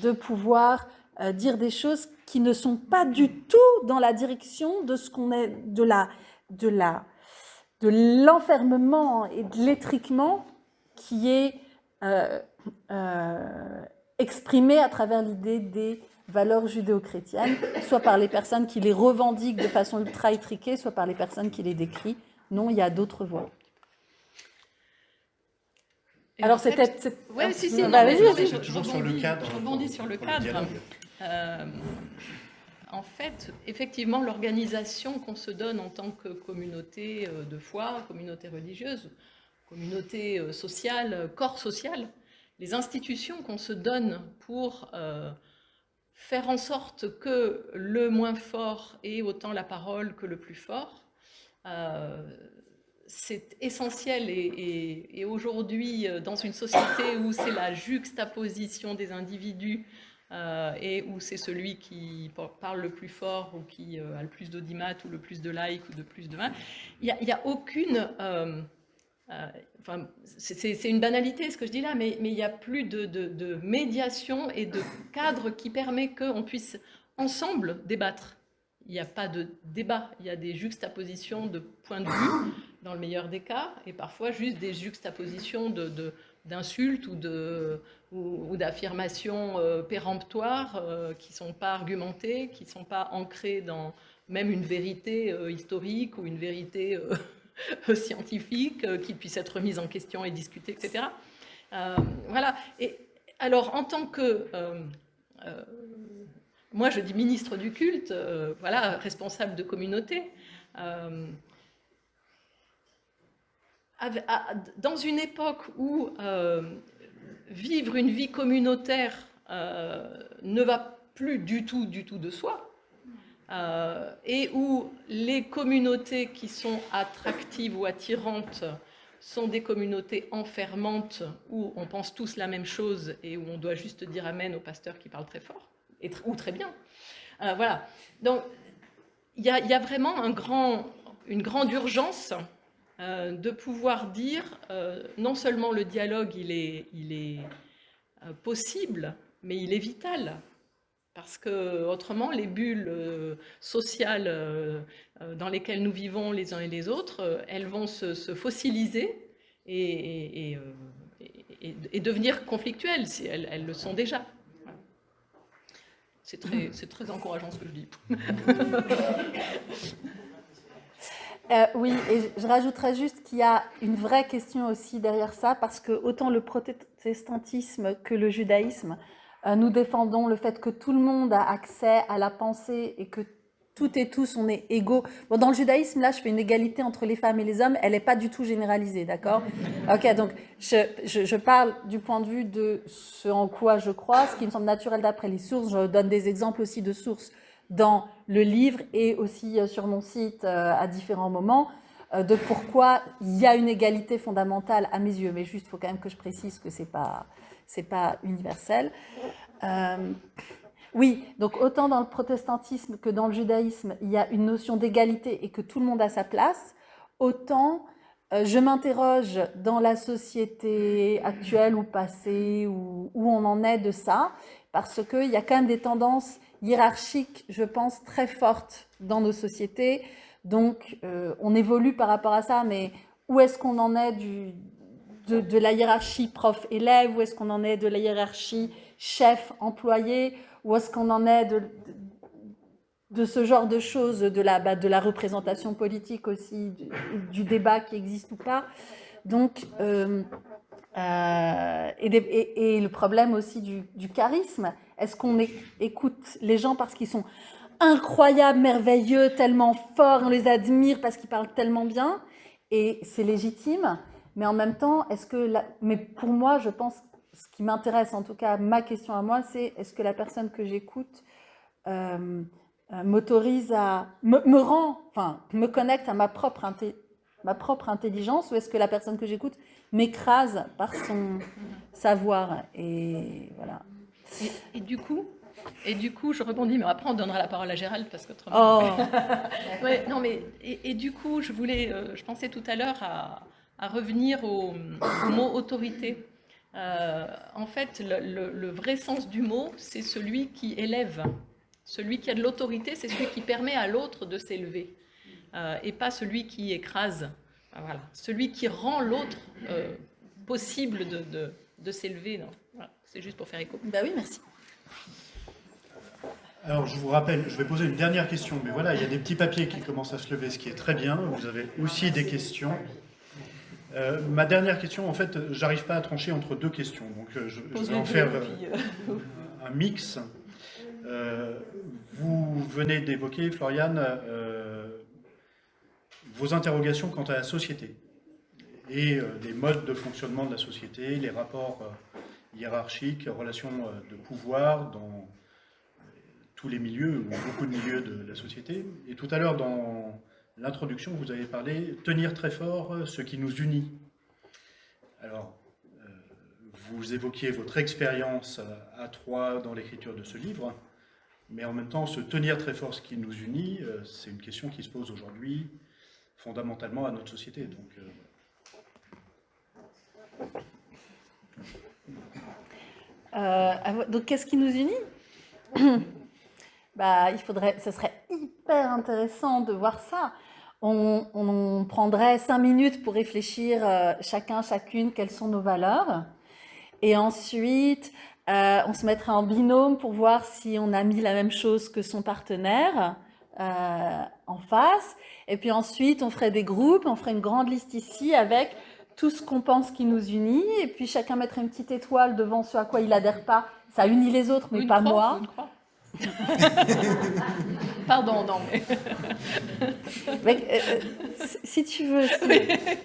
de pouvoir euh, dire des choses qui ne sont pas du tout dans la direction de ce qu'on est, de la, de la, de l'enfermement et de l'étriquement qui est euh, euh, exprimé à travers l'idée des valeurs judéo-chrétiennes, soit par les personnes qui les revendiquent de façon ultra étriquée, soit par les personnes qui les décrivent. Non, il y a d'autres voies. Alors c'était... Oui, si, si, bah, je, toujours sur le cadre. Je rebondis sur le cadre. Euh, en fait, effectivement, l'organisation qu'on se donne en tant que communauté de foi, communauté religieuse, communauté euh, sociale, euh, corps social, les institutions qu'on se donne pour euh, faire en sorte que le moins fort ait autant la parole que le plus fort, c'est essentiel et, aujourd'hui dans une société où c'est la juxtaposition des individus et où c'est celui qui parle le plus fort ou qui a le plus d'audimat ou le plus de likes ou de plus de mains, il n'y a, aucune euh, enfin, c'est une banalité ce que je dis là, mais, il n'y a plus de, médiation et de cadre qui permet qu'on puisse ensemble débattre. Il n'y a pas de débat, il y a des juxtapositions de points de vue, dans le meilleur des cas, et parfois juste des juxtapositions d'insultes ou d'affirmations euh, péremptoires euh, qui ne sont pas argumentées, qui ne sont pas ancrées dans même une vérité historique ou une vérité scientifique, euh, qui puisse être mise en question et discutée, etc. Euh, voilà. Et alors, en tant que... Euh, moi, je dis ministre du culte, voilà, responsable de communauté, dans une époque où vivre une vie communautaire ne va plus du tout, du tout de soi, euh, et où les communautés qui sont attractives ou attirantes sont des communautés enfermantes où on pense tous la même chose et où on doit juste dire amen au pasteur qui parle très fort, ou très bien. Euh, voilà. Donc, il y, a vraiment une grande urgence euh, de pouvoir dire non seulement le dialogue il est possible, mais il est vital Parce que autrement, les bulles sociales dans lesquelles nous vivons les uns et les autres, elles vont se, fossiliser et, et, devenir conflictuelles, si elles, elles le sont déjà. C'est très, très encourageant ce que je dis. Euh, oui, et je rajouterais juste qu'il y a une vraie question aussi derrière ça, parce que autant le protestantisme que le judaïsme, euh, nous défendons le fait que tout le monde a accès à la pensée et que toutes et tous, on est égaux. Dans le judaïsme, là, je fais une égalité entre les femmes et les hommes. Elle n'est pas du tout généralisée, d'accord? Ok, donc je, parle du point de vue de ce en quoi je crois, ce qui me semble naturel d'après les sources. Je donne des exemples aussi de sources dans le livre et aussi euh, sur mon site euh, à différents moments euh, de pourquoi il y a une égalité fondamentale à mes yeux. Mais juste, il faut quand même que je précise que ce n'est pas, pas universel. Oui, donc autant dans le protestantisme que dans le judaïsme, il y a une notion d'égalité et que tout le monde a sa place, autant euh, je m'interroge dans la société actuelle ou passée, où, on en est de ça, parce qu'il y a quand même des tendances hiérarchiques, je pense, très fortes dans nos sociétés. Donc, euh, on évolue par rapport à ça, mais où est-ce qu'on en est de, la hiérarchie prof-élève? Où est-ce qu'on en est de la hiérarchie chef-employé? Où est-ce qu'on en est de, ce genre de choses, de la, bah, représentation politique aussi, du, débat qui existe ou pas? Donc, euh, euh, et, le problème aussi du charisme. Est-ce qu'on écoute les gens parce qu'ils sont incroyables, merveilleux, tellement forts, on les admire parce qu'ils parlent tellement bien, et c'est légitime. Mais en même temps, est-ce que, mais pour moi, je pense ce qui m'intéresse, en tout cas, ma question à moi, c'est est-ce que la personne que j'écoute euh, euh, m'autorise à, me, rend, enfin, me connecte à ma propre, ma propre intelligence, ou est-ce que la personne que j'écoute m'écrase par son savoir Et voilà. Et, du coup, et du coup, je rebondis, mais après on donnera la parole à Gérald parce que Oh. ouais, non, mais et, du coup, je voulais, euh, je pensais tout à l'heure à, à, revenir au, au mot autorité. Euh, en fait, le, vrai sens du mot, c'est celui qui élève. Celui qui a de l'autorité, c'est celui qui permet à l'autre de s'élever, euh, et pas celui qui écrase. Voilà. Celui qui rend l'autre euh, possible de, de, s'élever. C'est juste pour faire écho. Bah oui, merci. Alors, je vous rappelle, je vais poser une dernière question, mais voilà, il y a des petits papiers qui commencent à se lever, ce qui est très bien. Vous avez aussi des questions. Euh, ma dernière question, en fait, j'arrive pas à trancher entre deux questions, donc euh, je, vais en faire euh, un mix. vous venez d'évoquer, Floriane, vos interrogations quant à la société et des modes de fonctionnement de la société, les rapports hiérarchiques, relations de pouvoir dans tous les milieux, ou beaucoup de milieux de la société. Et tout à l'heure, dans l'introduction, vous avez parlé tenir très fort euh, ce qui nous unit. Alors, euh, vous évoquiez votre expérience à trois dans l'écriture de ce livre, mais en même temps, se tenir très fort ce qui nous unit, euh, c'est une question qui se pose aujourd'hui fondamentalement à notre société. Donc, donc qu'est-ce qui nous unit? Bah, il faudrait, ce serait hyper intéressant de voir ça on, prendrait cinq minutes pour réfléchir euh, chacun, chacune, quelles sont nos valeurs. Et ensuite, euh, on se mettrait en binôme pour voir si on a mis la même chose que son partenaire euh, en face. Et puis ensuite, on ferait des groupes, on ferait une grande liste ici avec tout ce qu'on pense qui nous unit. Et puis chacun mettrait une petite étoile devant ce à quoi il adhère pas. Ça unit les autres, mais pas moi. Pardon, non, mais. Euh, euh, si tu veux.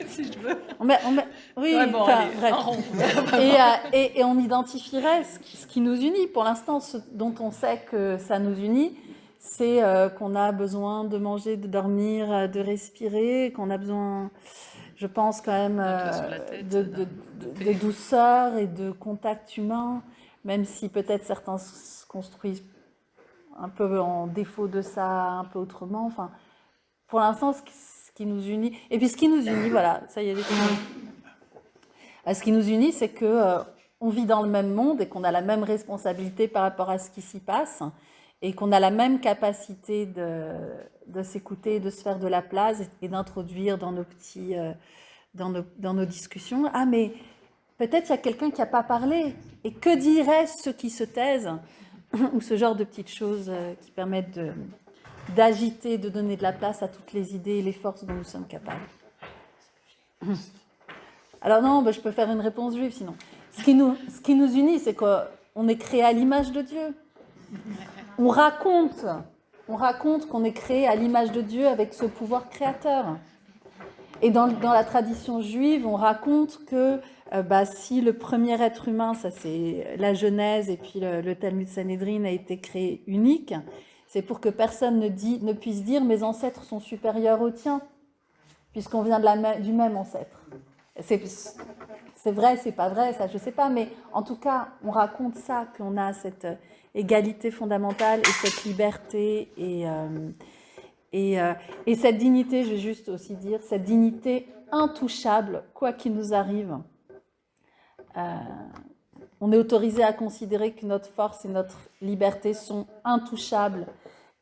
Si, je veux. oui, bref. Euh, et, et, on identifierait ce, qui nous unit. Pour l'instant, ce dont on sait que ça nous unit, c'est qu'on a besoin de manger, de dormir, de respirer, qu'on a besoin, je pense, quand même, de, de, de, douceur et de contact humain, même si peut-être certains se construisent un peu en défaut de ça, un peu autrement. Enfin, pour l'instant, ce, qui nous unit, et puis ce qui nous unit, voilà, ça y est, euh, ce qui nous unit, c'est que euh, on vit dans le même monde et qu'on a la même responsabilité par rapport à ce qui s'y passe et qu'on a la même capacité de, de s'écouter, de se faire de la place et d'introduire dans nos petits, euh, dans, nos, dans nos discussions. Ah, mais peut-être il y a quelqu'un qui n'a pas parlé. Et que diraient ceux qui se taisent? Ou ce genre de petites choses euh, qui permettent d'agiter, de, donner de la place à toutes les idées et les forces dont nous sommes capables. Alors non, ben, je peux faire une réponse juive sinon. Ce qui nous, ce qui nous unit, c'est qu'on est créé à l'image de Dieu. On raconte, on raconte qu'on est créé à l'image de Dieu avec ce pouvoir créateur. Et dans la tradition juive, on raconte que euh, bah, si le premier être humain, ça c'est la Genèse et puis le, Talmud Sanhedrin a été créé unique, c'est pour que personne ne, puisse dire mes ancêtres sont supérieurs aux tiens, puisqu'on vient du même ancêtre. C'est vrai, c'est pas vrai, ça je sais pas, mais en tout cas, on raconte ça, qu'on a cette égalité fondamentale et cette liberté et, euh, et, euh, et, cette dignité, je vais juste aussi dire, cette dignité intouchable, quoi qu'il nous arrive. Euh, on est autorisé à considérer que notre force et notre liberté sont intouchables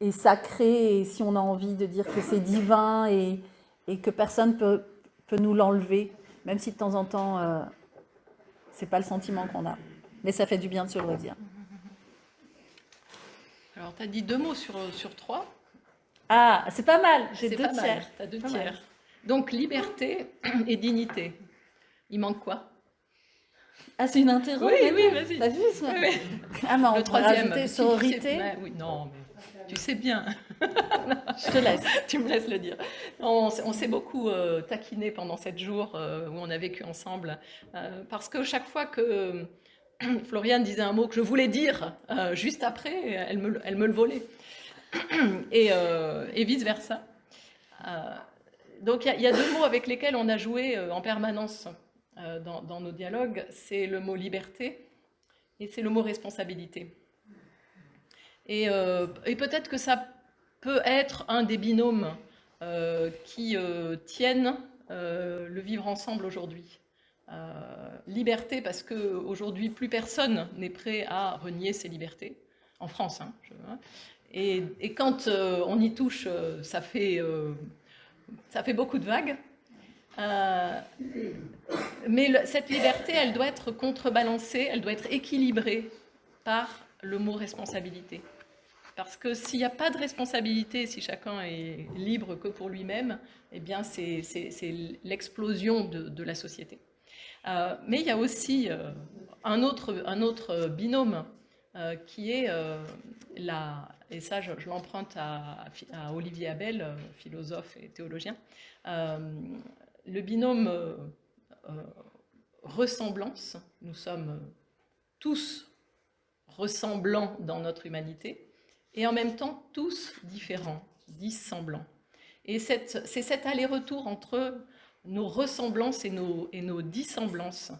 et sacrées, et si on a envie de dire que c'est divin et, et que personne peut, peut nous l'enlever, même si de temps en temps, euh, c'est pas le sentiment qu'on a. Mais ça fait du bien de se le redire. Alors, tu as dit deux mots sur, sur trois. Ah, c'est pas mal, j'ai deux tiers. As deux tiers. Donc, liberté et dignité. Il manque quoi? Ah, c'est une interro Oui, oui, vas-y. T'as vu ça Ah non, le troisième. sororité. oui, non, mais tu sais bien. Je te laisse. tu me laisses le dire. On, s'est beaucoup euh, taquiné pendant sept jours euh, où on a vécu ensemble. Euh, parce que chaque fois que Floriane disait un mot que je voulais dire, juste après, elle me, elle me le volait. et, et vice-versa. donc il y, y, a deux mots avec lesquels on a joué en permanence euh, dans, nos dialogues, c'est le mot liberté et c'est le mot responsabilité. Et, euh, peut-être que ça peut être un des binômes euh, qui tiennent le vivre ensemble aujourd'hui. liberté parce qu'aujourd'hui, plus personne n'est prêt à renier ses libertés, en France. Hein, et, et, quand on y touche, ça fait, ça fait beaucoup de vagues. Euh, mais cette liberté, elle doit être contrebalancée, elle doit être équilibrée par le mot responsabilité. Parce que s'il n'y a pas de responsabilité, si chacun est libre que pour lui-même, eh bien c'est l'explosion de, la société. Euh, mais il y a aussi euh, un, autre, binôme qui est la, et ça je, l'emprunte à, Olivier Abel, philosophe et théologien, le binôme euh, euh, ressemblance, nous sommes tous ressemblants dans notre humanité, et en même temps tous différents, dissemblants. Et c'est cet aller-retour entre nos ressemblances et nos, dissemblances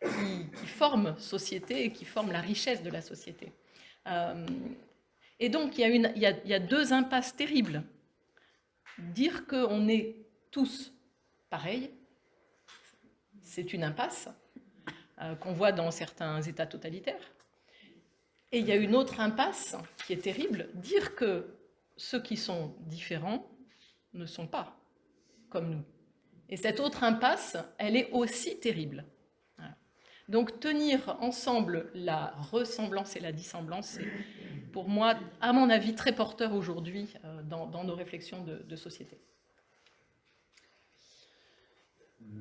qui, forment société et qui forment la richesse de la société. Euh, et donc, il y a deux impasses terribles. Dire qu'on est tous pareil. C'est une impasse euh, qu'on voit dans certains États totalitaires. Et il y a une autre impasse qui est terrible, dire que ceux qui sont différents ne sont pas comme nous. Et cette autre impasse, elle est aussi terrible. Donc tenir ensemble la ressemblance et la dissemblance, c'est pour moi, à mon avis, très porteur aujourd'hui euh, dans, nos réflexions de société.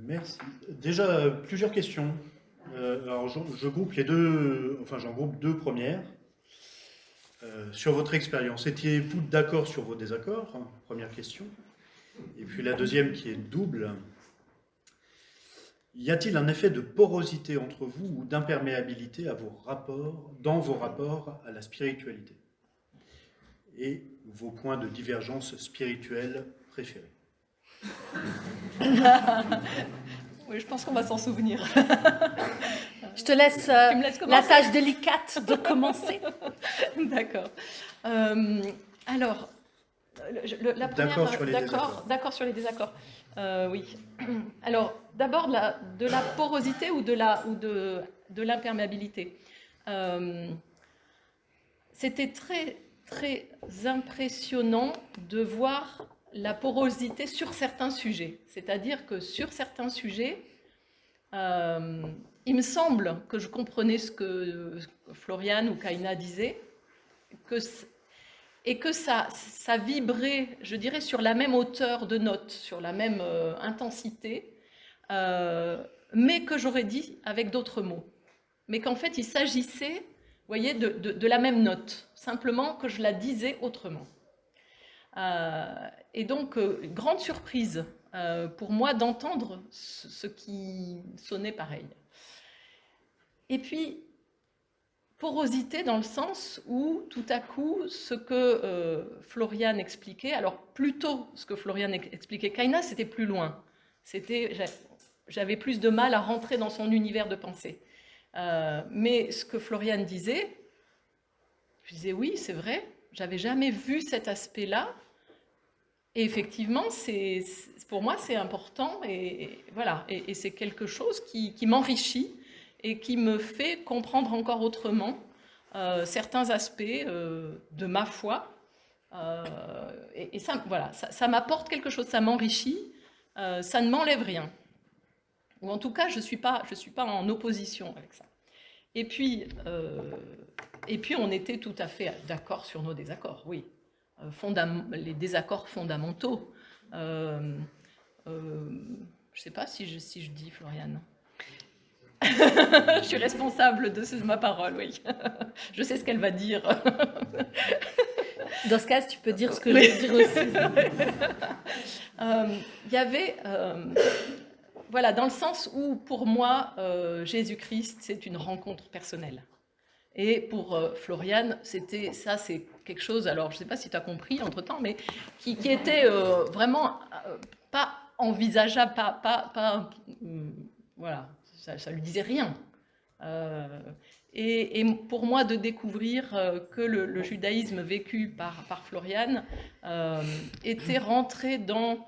Merci. Déjà, plusieurs questions. Euh, alors, je, groupe les deux, enfin, j'en groupe deux premières. Euh, sur votre expérience, étiez-vous d'accord sur vos désaccords? Première question. Et puis la deuxième qui est double. Y a-t-il un effet de porosité entre vous ou d'imperméabilité à vos rapports, dans vos rapports à la spiritualité? Et vos points de divergence spirituelle préférés? oui, je pense qu'on va s'en souvenir. je te laisse, euh, la tâche délicate de commencer. D'accord. Euh, alors, la première, d'accord sur les désaccords. Euh, oui. Alors, d'abord de la porosité ou de la ou de de l'imperméabilité. Euh, c'était très, très impressionnant de voir la porosité sur certains sujets. C'est-à-dire que sur certains sujets, euh, il me semble que je comprenais ce que Floriane ou Kaina disaient, et que ça, vibrait, je dirais, sur la même hauteur de note, sur la même euh, intensité, euh, mais que j'aurais dit avec d'autres mots. Mais qu'en fait, il s'agissait, voyez, de, la même note, simplement que je la disais autrement. Et donc, grande surprise pour moi d'entendre ce qui sonnait pareil. Et puis, porosité dans le sens où, tout à coup, ce que euh, Florian expliquait, alors plutôt ce que Florian expliquait, Kaina, c'était plus loin. C'était, J'avais plus de mal à rentrer dans son univers de pensée. Euh, mais ce que Florian disait, je disais oui, c'est vrai, j'avais jamais vu cet aspect-là. Et effectivement, pour moi, c'est important et, voilà, et, c'est quelque chose qui m'enrichit et qui me fait comprendre encore autrement euh, certains aspects euh, de ma foi. Euh, et, ça, voilà, ça, m'apporte quelque chose, ça m'enrichit, ça ne m'enlève rien. Ou en tout cas, je ne suis, pas, suis pas en opposition avec ça. Et puis, et puis on était tout à fait d'accord sur nos désaccords, oui. les désaccords fondamentaux. je ne sais pas si je, si je dis, Floriane. je suis responsable de ma parole, oui. je sais ce qu'elle va dire. Dans ce cas, tu peux dire ce que je veux dire aussi. Euh, il y avait, euh, voilà, dans le sens où pour moi, euh, Jésus-Christ, c'est une rencontre personnelle. Et pour Floriane, c'était ça, c'est quelque chose, alors je ne sais pas si tu as compris entre-temps, mais qui, était vraiment pas envisageable, pas, pas, pas voilà, ça, ne lui disait rien. Euh, et, pour moi, de découvrir euh, que le, judaïsme vécu par, Floriane euh, était rentré dans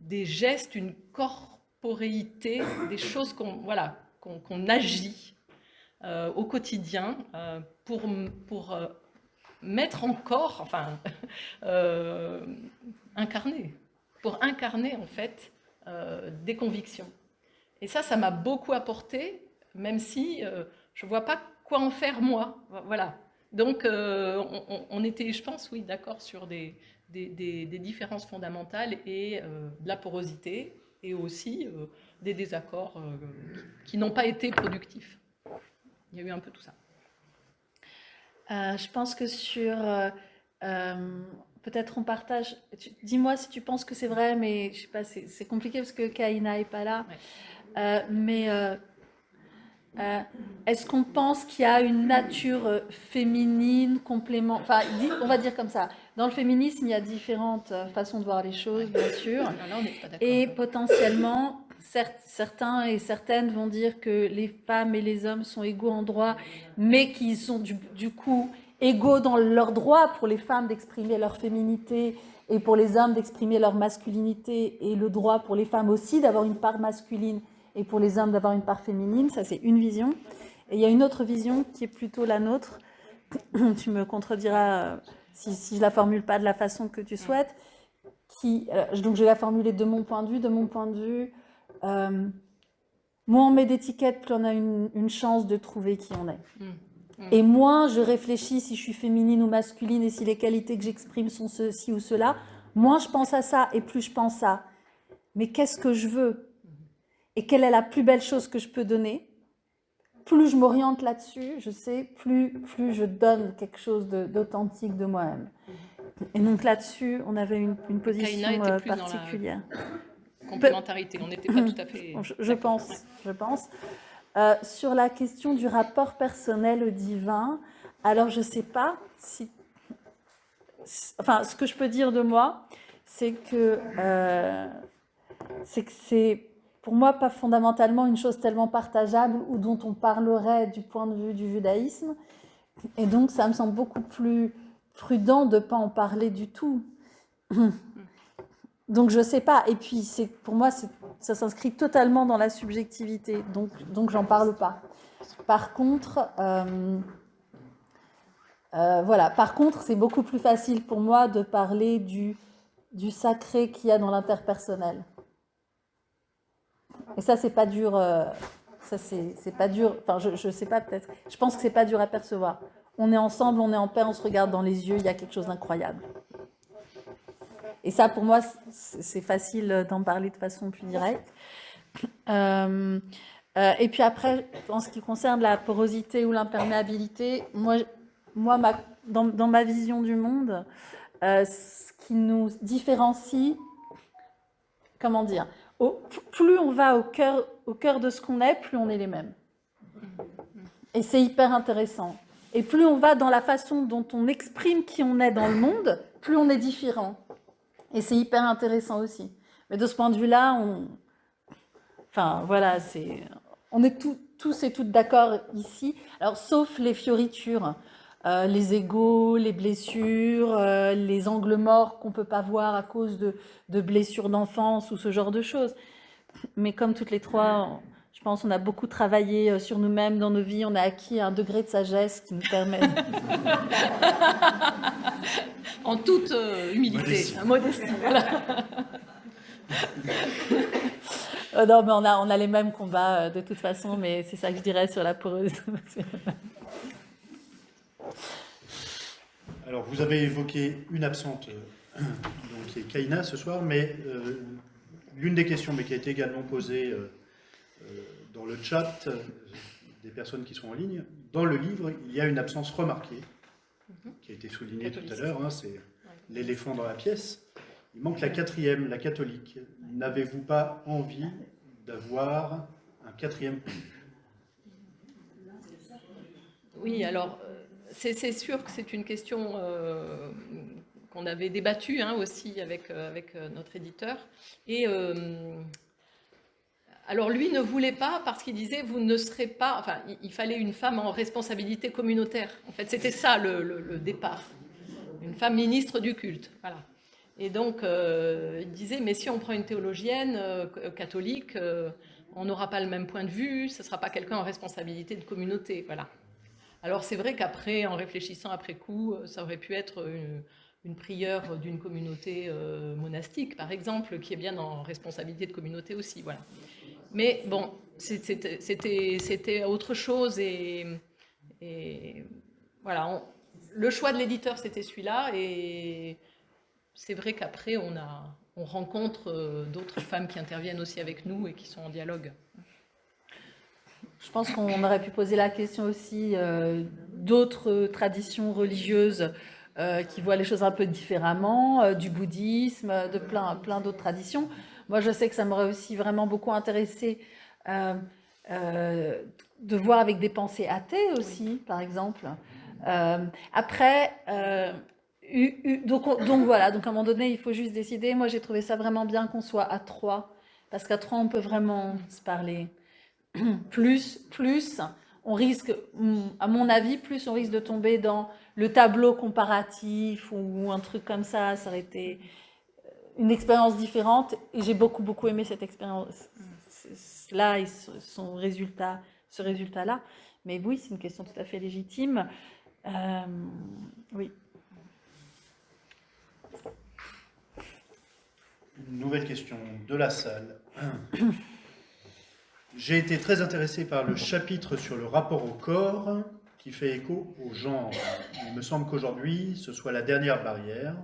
des gestes, une corporéité, des choses qu'on voilà, qu'on agit au quotidien pour, pour mettre en corps, enfin, incarner, pour incarner en fait des convictions. Et ça, ça m'a beaucoup apporté, même si euh, je ne vois pas quoi en faire moi. Voilà. Donc, euh, on, était, je pense, oui, d'accord sur des, des, différences fondamentales et euh, de la porosité et aussi des désaccords qui n'ont pas été productifs. Il y a eu un peu tout ça. je pense que sur... Peut-être on partage... Dis-moi si tu penses que c'est vrai, mais je sais pas, c'est compliqué parce que Kaina n'est pas là. Euh, mais euh, euh, est-ce qu'on pense qu'il y a une nature féminine, complément Enfin, on va dire comme ça. Dans le féminisme, il y a différentes façons de voir les choses, bien sûr. et potentiellement, certains et certaines vont dire que les femmes et les hommes sont égaux en droit, mais qu'ils sont du, du, coup égaux dans leur droit pour les femmes d'exprimer leur féminité et pour les hommes d'exprimer leur masculinité et le droit pour les femmes aussi d'avoir une part masculine et pour les hommes d'avoir une part féminine. Ça, c'est une vision. Et il y a une autre vision qui est plutôt la nôtre. tu me contrediras euh, si, si je la formule pas de la façon que tu souhaites. Qui, euh, donc, je vais la formuler de mon point de vue. De mon point de vue, euh, moins on met d'étiquettes, plus on a une, chance de trouver qui on est. Mmh. Mmh. Et moins je réfléchis si je suis féminine ou masculine et si les qualités que j'exprime sont ceci ou cela, moins je pense à ça et plus je pense à mais qu'est-ce que je veux? Et quelle est la plus belle chose que je peux donner? Plus je m'oriente là-dessus, je sais, plus, plus je donne quelque chose d'authentique de, moi-même. Et donc là-dessus, on avait une, position euh, particulière. complémentarité, on n'était pas tout à fait... Je, pense, je pense. Euh, sur la question du rapport personnel au divin, alors je ne sais pas si... Enfin, ce que je peux dire de moi, c'est que euh, c'est que c'est pour moi, pas fondamentalement une chose tellement partageable ou dont on parlerait du point de vue du judaïsme. Et donc, ça me semble beaucoup plus prudent de ne pas en parler du tout. donc je sais pas. Et puis c'est pour moi, ça s'inscrit totalement dans la subjectivité. Donc donc j'en parle pas. Par contre, euh, euh, voilà. Par contre, c'est beaucoup plus facile pour moi de parler du du sacré qu'il y a dans l'interpersonnel. Et ça, c'est pas dur. Euh, ça, c'est pas dur. Enfin, je, je sais pas peut-être. Je pense que c'est pas dur à percevoir. On est ensemble, on est en paix, on se regarde dans les yeux. Il y a quelque chose d'incroyable. Et ça, pour moi, c'est facile d'en parler de façon plus directe. Euh, euh, et puis après, en ce qui concerne la porosité ou l'imperméabilité, moi, moi dans, dans, ma vision du monde, ce qui nous différencie, comment dire, plus on va au cœur, au cœur de ce qu'on est, plus on est les mêmes. Et c'est hyper intéressant. Et plus on va dans la façon dont on exprime qui on est dans le monde, plus on est différent. Et c'est hyper intéressant aussi. Mais de ce point de vue-là, on... Enfin, voilà. On est tous et toutes d'accord ici. Alors, sauf les fioritures, euh, les égaux, les blessures, euh, les angles morts qu'on ne peut pas voir à cause de, de blessures d'enfance ou ce genre de choses. Mais comme toutes les trois, je pense on a beaucoup travaillé euh, sur nous-mêmes dans nos vies, on a acquis un degré de sagesse qui nous permet... en toute euh, humilité, modestie. Oh non, mais on a, on a les mêmes combats euh, de toute façon, mais c'est ça que je dirais sur la poreuse. Alors, vous avez évoqué une absente, euh, donc, qui est Kaina ce soir, mais l'une des questions, mais qui a été également posée dans le chat des personnes qui sont en ligne, dans le livre, il y a une absence remarquée qui a été souligné tout à l'heure, hein, c'est l'éléphant dans la pièce. Il manque la quatrième, la catholique. N'avez-vous pas envie d'avoir un quatrième Oui, alors euh, c'est sûr que c'est une question euh, qu'on avait débattue hein, aussi avec, euh, avec notre éditeur. Et alors lui ne voulait pas parce qu'il disait vous ne serez pas, enfin il, fallait une femme en responsabilité communautaire. En fait c'était ça le, départ, une femme ministre du culte. Voilà. Et donc euh, il disait mais si on prend une théologienne euh, catholique, euh, on n'aura pas le même point de vue, ce ne sera pas quelqu'un en responsabilité de communauté. Voilà. Alors c'est vrai qu'après, en réfléchissant après coup, ça aurait pu être une, prieure d'une communauté monastique, par exemple, qui est bien en responsabilité de communauté aussi. Voilà. Mais bon, c'était autre chose et, voilà, le choix de l'éditeur c'était celui-là et c'est vrai qu'après on, on rencontre euh, d'autres femmes qui interviennent aussi avec nous et qui sont en dialogue. Je pense qu'on aurait pu poser la question aussi euh, d'autres traditions religieuses euh, qui voient les choses un peu différemment, du bouddhisme, de plein, plein d'autres traditions. Moi, je sais que ça m'aurait aussi vraiment beaucoup intéressé euh, euh, de voir avec des pensées athées aussi, par exemple. Euh, après, donc, donc, voilà, donc à un moment donné, il faut juste décider. Moi, j'ai trouvé ça vraiment bien qu'on soit à trois, parce qu'à trois, on peut vraiment se parler. plus, plus, on risque, à mon avis, plus on risque de tomber dans le tableau comparatif ou un truc comme ça. Ça aurait été une expérience différente. Et j'ai beaucoup beaucoup aimé cette expérience. Là et son résultat ce résultat là mais oui c'est une question tout à fait légitime. Euh, oui. Une nouvelle question de la salle j'ai été très intéressé par le chapitre sur le rapport au corps qui fait écho au genre il me semble qu'aujourd'hui ce soit la dernière barrière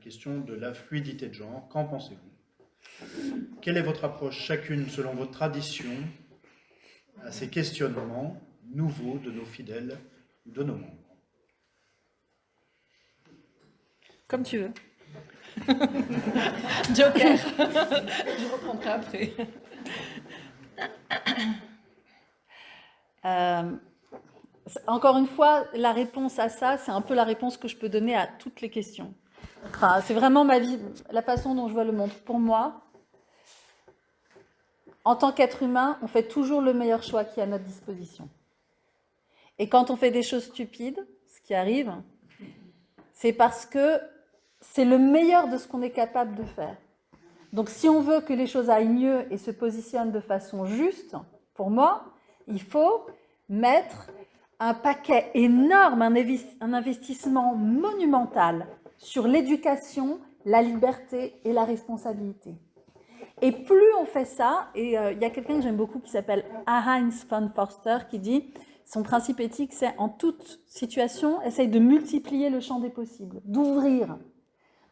question de la fluidité de genre. Qu'en pensez-vous? Quelle est votre approche chacune selon votre tradition à ces questionnements nouveaux de nos fidèles ou de nos membres? Comme tu veux. Joker. Je reprendrai après. Euh, encore une fois, la réponse à ça, c'est un peu la réponse que je peux donner à toutes les questions c'est vraiment ma vie, la façon dont je vois le monde. Pour moi, en tant qu'être humain, on fait toujours le meilleur choix qui est à notre disposition. Et quand on fait des choses stupides, ce qui arrive, c'est parce que c'est le meilleur de ce qu'on est capable de faire. Donc si on veut que les choses aillent mieux et se positionnent de façon juste, pour moi, il faut mettre un paquet énorme, un investissement monumental sur l'éducation, la liberté et la responsabilité. Et plus on fait ça, et euh, il y a quelqu'un que j'aime beaucoup qui s'appelle Heinz von Forster qui dit son principe éthique, c'est en toute situation, essaye de multiplier le champ des possibles, d'ouvrir.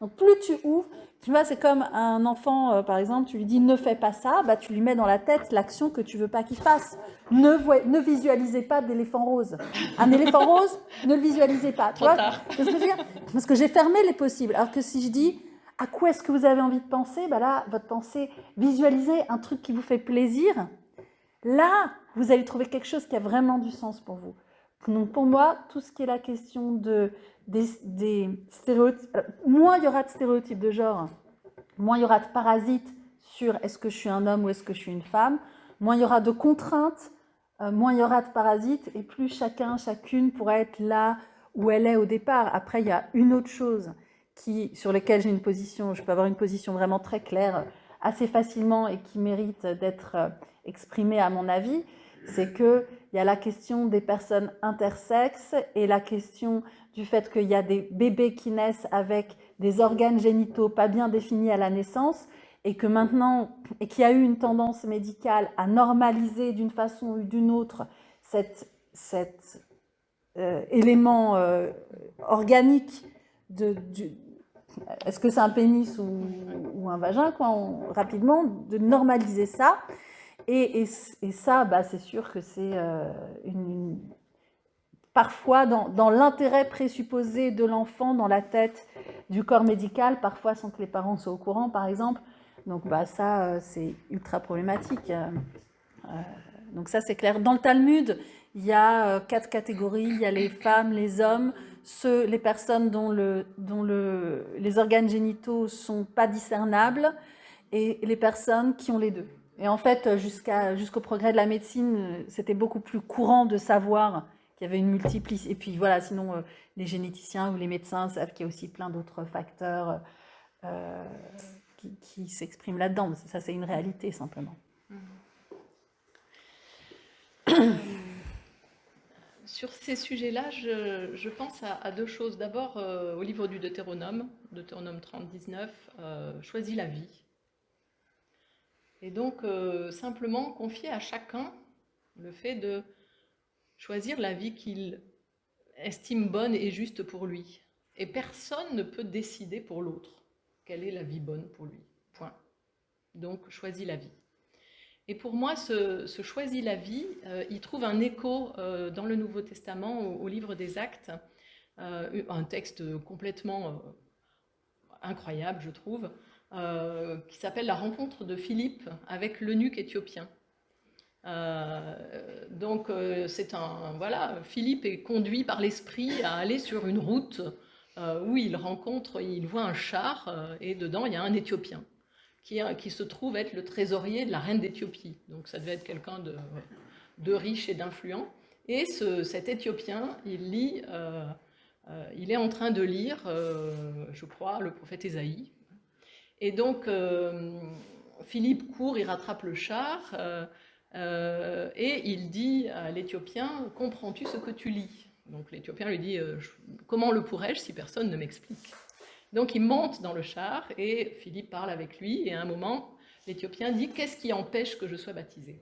Donc plus tu ouvres, tu vois, c'est comme un enfant, euh, par exemple, tu lui dis ne fais pas ça, bah, tu lui mets dans la tête l'action que tu veux pas qu'il fasse. Ne, ne visualisez pas d'éléphant rose. Un éléphant rose, ne le visualisez pas. Tu vois ce que je veux dire? Parce que j'ai fermé les possibles. Alors que si je dis à quoi est-ce que vous avez envie de penser, bah là, votre pensée, visualisez un truc qui vous fait plaisir. Là, vous allez trouver quelque chose qui a vraiment du sens pour vous. Donc pour moi, tout ce qui est la question de des, stéréotypes. moins il y aura de stéréotypes de genre, moins il y aura de parasites sur est-ce que je suis un homme ou est-ce que je suis une femme, moins il y aura de contraintes, euh, moins il y aura de parasites, et plus chacun, chacune pourra être là où elle est au départ. Après, il y a une autre chose qui, sur laquelle j'ai une position, je peux avoir une position vraiment très claire assez facilement et qui mérite d'être euh, exprimée à mon avis, c'est qu'il y a la question des personnes intersexes et la question du fait qu'il y a des bébés qui naissent avec des organes génitaux pas bien définis à la naissance et que maintenant, et qu'il y a eu une tendance médicale à normaliser d'une façon ou d'une autre cet, cet euh, élément euh, organique de, est-ce que c'est un pénis ou, un vagin, quoi, rapidement, de normaliser ça. Et, ça, bah, c'est sûr que c'est euh, une, parfois dans, l'intérêt présupposé de l'enfant dans la tête du corps médical, parfois sans que les parents soient au courant, par exemple. Donc bah, ça, euh, c'est ultra problématique. Euh, donc ça, c'est clair. Dans le Talmud, il y a quatre catégories. Il y a les femmes, les hommes, les personnes dont, le, dont le, les organes génitaux sont pas discernables et les personnes qui ont les deux. Et en fait, jusqu'au progrès de la médecine, c'était beaucoup plus courant de savoir qu'il y avait une multiplicité. Et puis voilà, sinon, euh, les généticiens ou les médecins savent qu'il y a aussi plein d'autres facteurs euh, qui, s'expriment là-dedans. Ça, c'est une réalité, simplement. Sur ces sujets-là, je, pense à, deux choses. D'abord, euh, au livre du Deutéronome, Deutéronome 30, 19, Choisis la vie. Et donc, simplement confier à chacun le fait de choisir la vie qu'il estime bonne et juste pour lui. Et personne ne peut décider pour l'autre quelle est la vie bonne pour lui. Point. Donc, choisis la vie. Et pour moi, ce, choisis la vie, euh, il trouve un écho euh, dans le Nouveau Testament, au, livre des Actes, euh, un texte complètement incroyable, je trouve, qui s'appelle La rencontre de Philippe avec l'eunuque éthiopien. Euh, donc euh, c'est un voilà, Philippe est conduit par l'esprit à aller sur une route euh, où il rencontre, il voit un char et dedans il y a un Éthiopien qui, qui se trouve être le trésorier de la reine d'Éthiopie. Donc ça devait être quelqu'un de, de, riche et d'influent. Et ce, cet Éthiopien, il lit, il est en train de lire, je crois, le prophète Ésaïe. Et donc Philippe court, il rattrape le char. Euh, et il dit à l'Éthiopien, comprends-tu ce que tu lis? Donc l'Éthiopien lui dit, euh, comment le pourrais-je si personne ne m'explique? Donc il monte dans le char et Philippe parle avec lui et à un moment, l'Éthiopien dit, qu'est-ce qui empêche que je sois baptisé?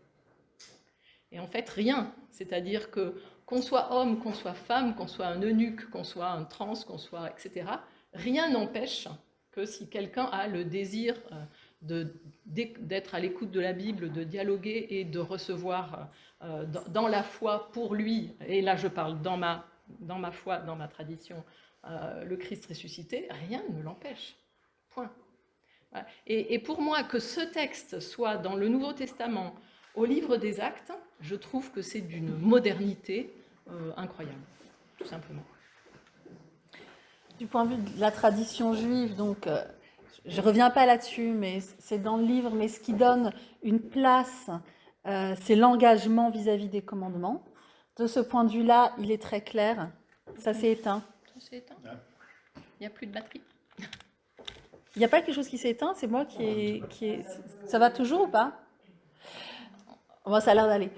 Et en fait, rien. C'est-à-dire que qu'on soit homme, qu'on soit femme, qu'on soit un eunuque, qu'on soit un trans, qu'on soit, etc., rien n'empêche que si quelqu'un a le désir euh, d'être à l'écoute de la Bible, de dialoguer et de recevoir euh, dans, la foi pour lui, et là je parle dans ma, dans ma foi, dans ma tradition, euh, le Christ ressuscité, rien ne l'empêche. Point. Et, pour moi, que ce texte soit dans le Nouveau Testament, au livre des actes, je trouve que c'est d'une modernité incroyable, tout simplement. Du point de vue de la tradition juive, donc je ne reviens pas là-dessus, mais c'est dans le livre, mais ce qui donne une place, euh, c'est l'engagement vis-à-vis des commandements. De ce point de vue-là, il est très clair. Ça s'est éteint. Ça s'est éteint Il n'y a plus de batterie Il n'y a pas quelque chose qui s'est éteint, c'est moi qui est, qui. Ça va toujours ou pas? Bon, ça a l'air d'aller.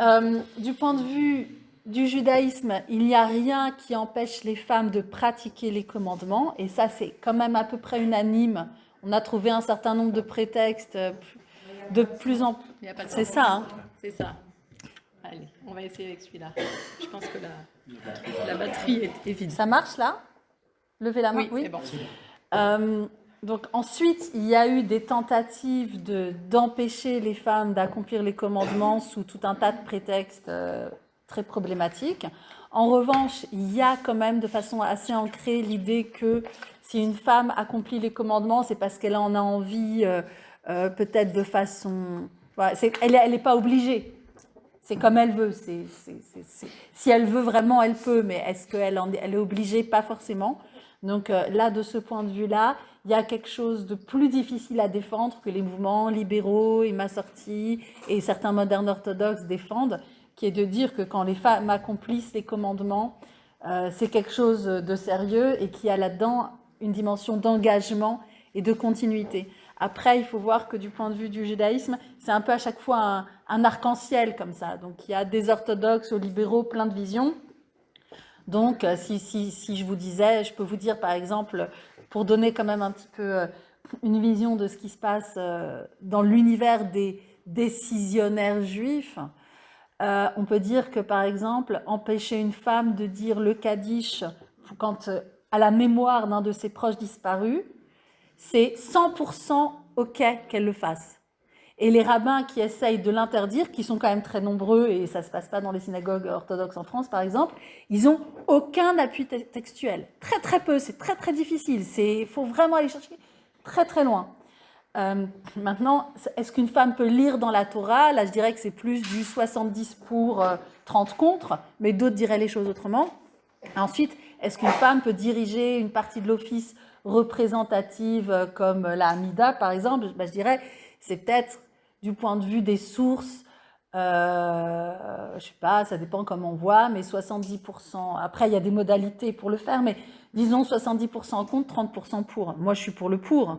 Euh, du point de vue du judaïsme, il n'y a rien qui empêche les femmes de pratiquer les commandements, et ça c'est quand même à peu près unanime. On a trouvé un certain nombre de prétextes de plus en plus. C'est ça, hein C'est ça. Allez, on va essayer avec celui-là. Je pense que la, la batterie est, vide. Ça marche là? Levez la main. Oui, c'est bon. Euh, donc ensuite, il y a eu des tentatives d'empêcher les femmes d'accomplir les commandements sous tout un tas de prétextes euh, très problématiques. En revanche, il y a quand même de façon assez ancrée l'idée que si une femme accomplit les commandements, c'est parce qu'elle en a envie, euh, euh, peut-être de façon... elle n'est pas obligée. C'est comme elle veut. Si elle veut vraiment, elle peut, mais est-ce qu'elle elle est obligée? Pas forcément. Donc là, de ce point de vue-là, il y a quelque chose de plus difficile à défendre que les mouvements libéraux et ma et certains modernes orthodoxes défendent, qui est de dire que quand les femmes accomplissent les commandements, euh, c'est quelque chose de sérieux et qui a là-dedans une dimension d'engagement et de continuité. Après, il faut voir que du point de vue du judaïsme, c'est un peu à chaque fois un, arc-en-ciel comme ça. Donc il y a des orthodoxes aux libéraux, plein de visions. Donc si, si, si je vous disais, je peux vous dire par exemple pour donner quand même un petit peu euh, une vision de ce qui se passe euh, dans l'univers des décisionnaires juifs, euh, on peut dire que, par exemple, empêcher une femme de dire le Kaddish quand, à la mémoire d'un de ses proches disparus, c'est 100% OK qu'elle le fasse. Et les rabbins qui essayent de l'interdire, qui sont quand même très nombreux, et ça ne se passe pas dans les synagogues orthodoxes en France, par exemple, ils n'ont aucun appui textuel. Très, très peu. C'est très, très difficile. Il faut vraiment aller chercher très, très loin. Euh, maintenant, est-ce qu'une femme peut lire dans la Torah? Là, je dirais que c'est plus du 70 pour, 30 euh, contre, mais d'autres diraient les choses autrement. Ensuite, est-ce qu'une femme peut diriger une partie de l'office représentative euh, comme la Hamida, par exemple? Ben, Je dirais, c'est peut-être du point de vue des sources, euh, je sais pas, ça dépend comment on voit, mais 70%. Après, il y a des modalités pour le faire, mais disons 70% contre, 30% pour. Moi, je suis pour le pour.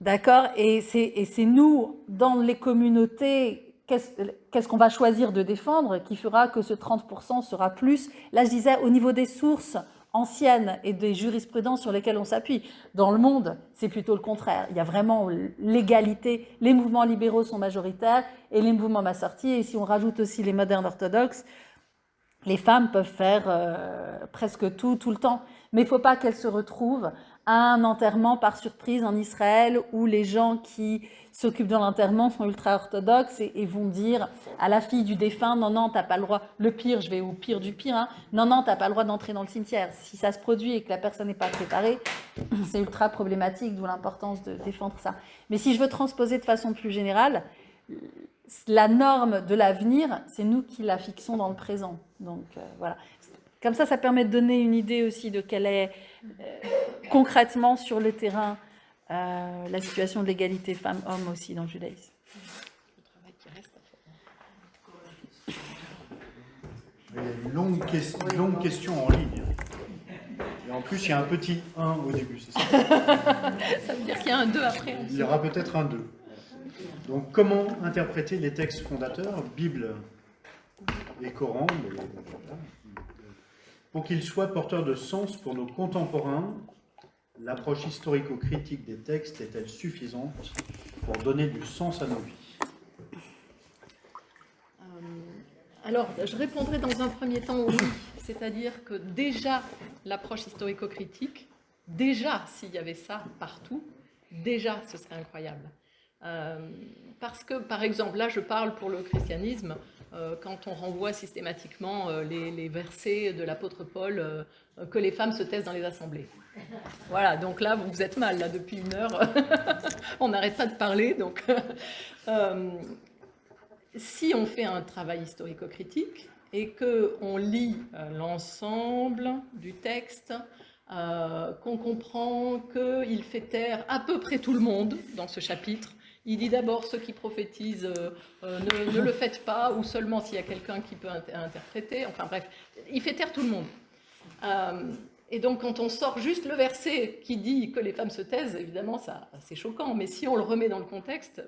D'accord Et c'est nous, dans les communautés, qu'est-ce qu'on va choisir de défendre qui fera que ce 30% sera plus? Là, je disais, au niveau des sources, anciennes et des jurisprudences sur lesquelles on s'appuie. Dans le monde, c'est plutôt le contraire. Il y a vraiment l'égalité. Les mouvements libéraux sont majoritaires et les mouvements massortis. Et si on rajoute aussi les modernes orthodoxes, les femmes peuvent faire euh, presque tout, tout le temps. Mais il ne faut pas qu'elles se retrouvent un enterrement par surprise en Israël où les gens qui s'occupent de l'enterrement sont ultra-orthodoxes et, vont dire à la fille du défunt, non, non, t'as pas le droit, le pire, je vais au pire du pire, hein, non, non, t'as pas le droit d'entrer dans le cimetière. Si ça se produit et que la personne n'est pas préparée, c'est ultra problématique, d'où l'importance de défendre ça. Mais si je veux transposer de façon plus générale, la norme de l'avenir, c'est nous qui la fixons dans le présent. Donc euh, voilà. Comme ça, ça permet de donner une idée aussi de quelle est euh, concrètement sur le terrain euh, la situation de l'égalité femmes-hommes aussi dans le judaïsme. Il y a une longue, question en ligne. Et en plus, il y a un petit 1 au début, c'est ça? Ça veut dire qu'il y a un 2 après. Il y aura peut-être un 2. Donc, comment interpréter les textes fondateurs, Bible et Coran, pour qu'ils soient porteurs de sens pour nos contemporains L'approche historico-critique des textes est-elle suffisante pour donner du sens à nos vies? Euh, Alors, je répondrai dans un premier temps oui, c'est-à-dire que déjà l'approche historico-critique, déjà s'il y avait ça partout, déjà ce serait incroyable. Euh, parce que, par exemple, là je parle pour le christianisme, quand on renvoie systématiquement les, les, versets de l'apôtre Paul, que les femmes se taisent dans les assemblées. Voilà, donc là, vous êtes mal, là, depuis une heure. on n'arrête pas de parler, donc... Euh, si on fait un travail historico-critique et qu'on lit euh, l'ensemble du texte, euh, qu'on comprend qu'il fait taire à peu près tout le monde dans ce chapitre, il dit d'abord ceux qui prophétisent, ne, ne, le faites pas, ou seulement s'il y a quelqu'un qui peut interpréter, enfin bref, il fait taire tout le monde. Et donc, quand on sort juste le verset qui dit que les femmes se taisent, évidemment, ça, c'est choquant. Mais si on le remet dans le contexte,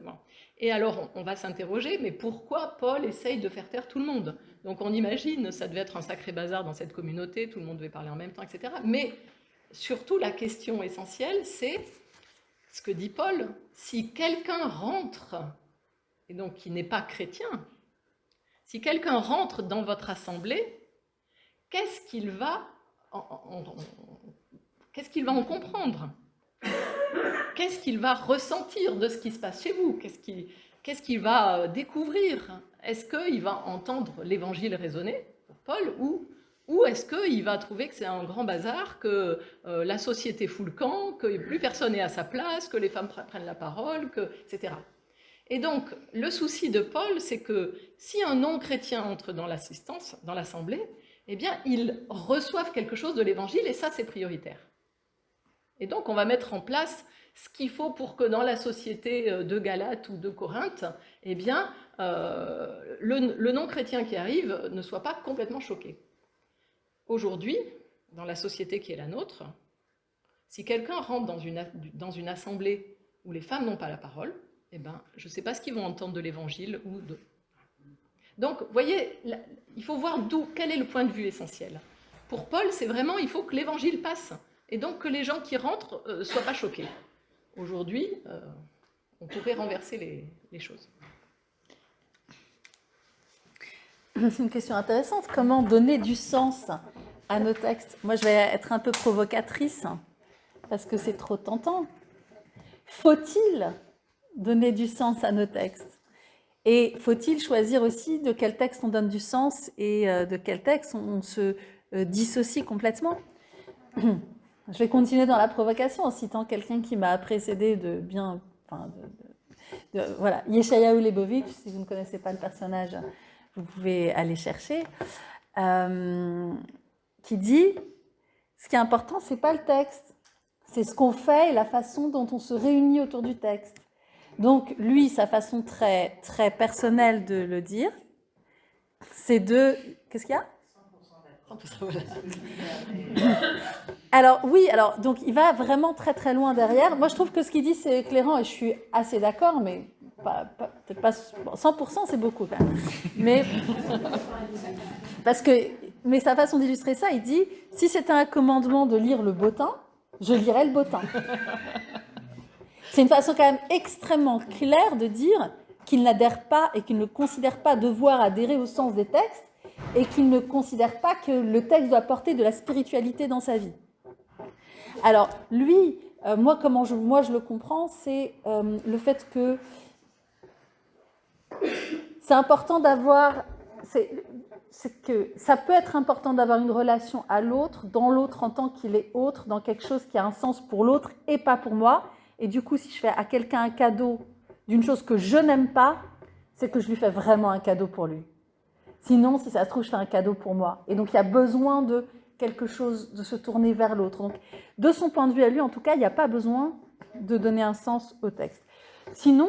et alors on, va s'interroger, mais pourquoi Paul essaye de faire taire tout le monde? Donc, on imagine, ça devait être un sacré bazar dans cette communauté, tout le monde devait parler en même temps, etc. Mais surtout, la question essentielle, c'est ce que dit Paul. Si quelqu'un rentre, et donc qui n'est pas chrétien, si quelqu'un rentre dans votre assemblée, qu'est-ce qu'il va va en comprendre? Qu'est-ce qu'il va ressentir de ce qui se passe chez vous? Qu'est-ce qu'il va euh, découvrir? Est-ce qu'il va entendre l'évangile raisonner pour Paul ou, ou est-ce qu'il va trouver que c'est un grand bazar, que euh, la société fout le camp, que plus personne n'est à sa place, que les femmes prennent la parole, que, etc. Et donc, le souci de Paul, c'est que si un non-chrétien entre dans l'assistance, dans l'assemblée, eh bien, ils reçoivent quelque chose de l'évangile et ça, c'est prioritaire. Et donc, on va mettre en place ce qu'il faut pour que dans la société euh, de Galate ou de Corinthe, eh bien, euh, le, non-chrétien qui arrive ne soit pas complètement choqué. Aujourd'hui, dans la société qui est la nôtre, si quelqu'un rentre dans une, dans une assemblée où les femmes n'ont pas la parole, eh ben, je ne sais pas ce qu'ils vont entendre de l'évangile ou de... Donc, voyez, il faut voir d'où, quel est le point de vue essentiel. Pour Paul, c'est vraiment, il faut que l'évangile passe, et donc que les gens qui rentrent ne euh, soient pas choqués. Aujourd'hui, euh, on pourrait renverser les choses. C'est une question intéressante. Comment donner du sens à nos textes? Moi, je vais être un peu provocatrice, parce que c'est trop tentant. Faut-il donner du sens à nos textes? Et faut-il choisir aussi de quel texte on donne du sens et euh, de quel texte on se euh, dissocie complètement? Je vais continuer dans la provocation en citant quelqu'un qui m'a précédé de bien... Enfin, voilà, Yeshayahu Lebovitch, si vous ne connaissez pas le personnage, vous pouvez aller chercher, euh, qui dit, ce qui est important, c'est pas le texte, c'est ce qu'on fait et la façon dont on se réunit autour du texte. Donc, lui, sa façon très, très personnelle de le dire, c'est de... Qu'est-ce qu'il y a? Alors oui, alors donc il va vraiment très très loin derrière. Moi je trouve que ce qu'il dit c'est éclairant et je suis assez d'accord, mais peut-être pas 100%, c'est beaucoup. Mais parce que mais sa façon d'illustrer ça, il dit si c'était un commandement de lire le botin, je lirais le botin. C'est une façon quand même extrêmement claire de dire qu'il n'adhère pas et qu'il ne considère pas devoir adhérer au sens des textes et qu'il ne considère pas que le texte doit porter de la spiritualité dans sa vie. Alors, lui, euh, moi, comment je, moi je le comprends, c'est euh, le fait que c'est important d'avoir... C'est que ça peut être important d'avoir une relation à l'autre, dans l'autre en tant qu'il est autre, dans quelque chose qui a un sens pour l'autre et pas pour moi, et du coup, si je fais à quelqu'un un cadeau d'une chose que je n'aime pas, c'est que je lui fais vraiment un cadeau pour lui. Sinon, si ça se trouve, je fais un cadeau pour moi. Et donc, il y a besoin de quelque chose, de se tourner vers l'autre. Donc, de son point de vue à lui, en tout cas, il n'y a pas besoin de donner un sens au texte. Sinon,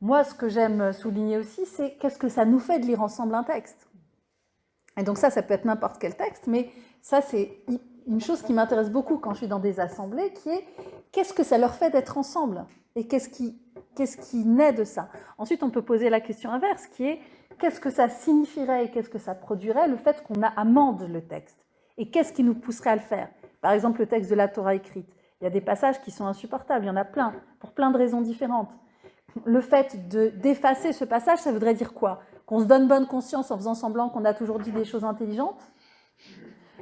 moi, ce que j'aime souligner aussi, c'est qu'est-ce que ça nous fait de lire ensemble un texte. Et donc ça, ça peut être n'importe quel texte, mais ça, c'est une chose qui m'intéresse beaucoup quand je suis dans des assemblées, qui est qu'est-ce que ça leur fait d'être ensemble Et qu'est-ce qui, naît de ça Ensuite, on peut poser la question inverse, qui est qu'est-ce que ça signifierait et qu'est-ce que ça produirait le fait qu'on amende le texte Et qu'est-ce qui nous pousserait à le faire Par exemple, le texte de la Torah écrite. Il y a des passages qui sont insupportables, il y en a plein, pour plein de raisons différentes. Le fait d'effacer ce passage, ça voudrait dire quoi? Qu'on se donne bonne conscience en faisant semblant qu'on a toujours dit des choses intelligentes?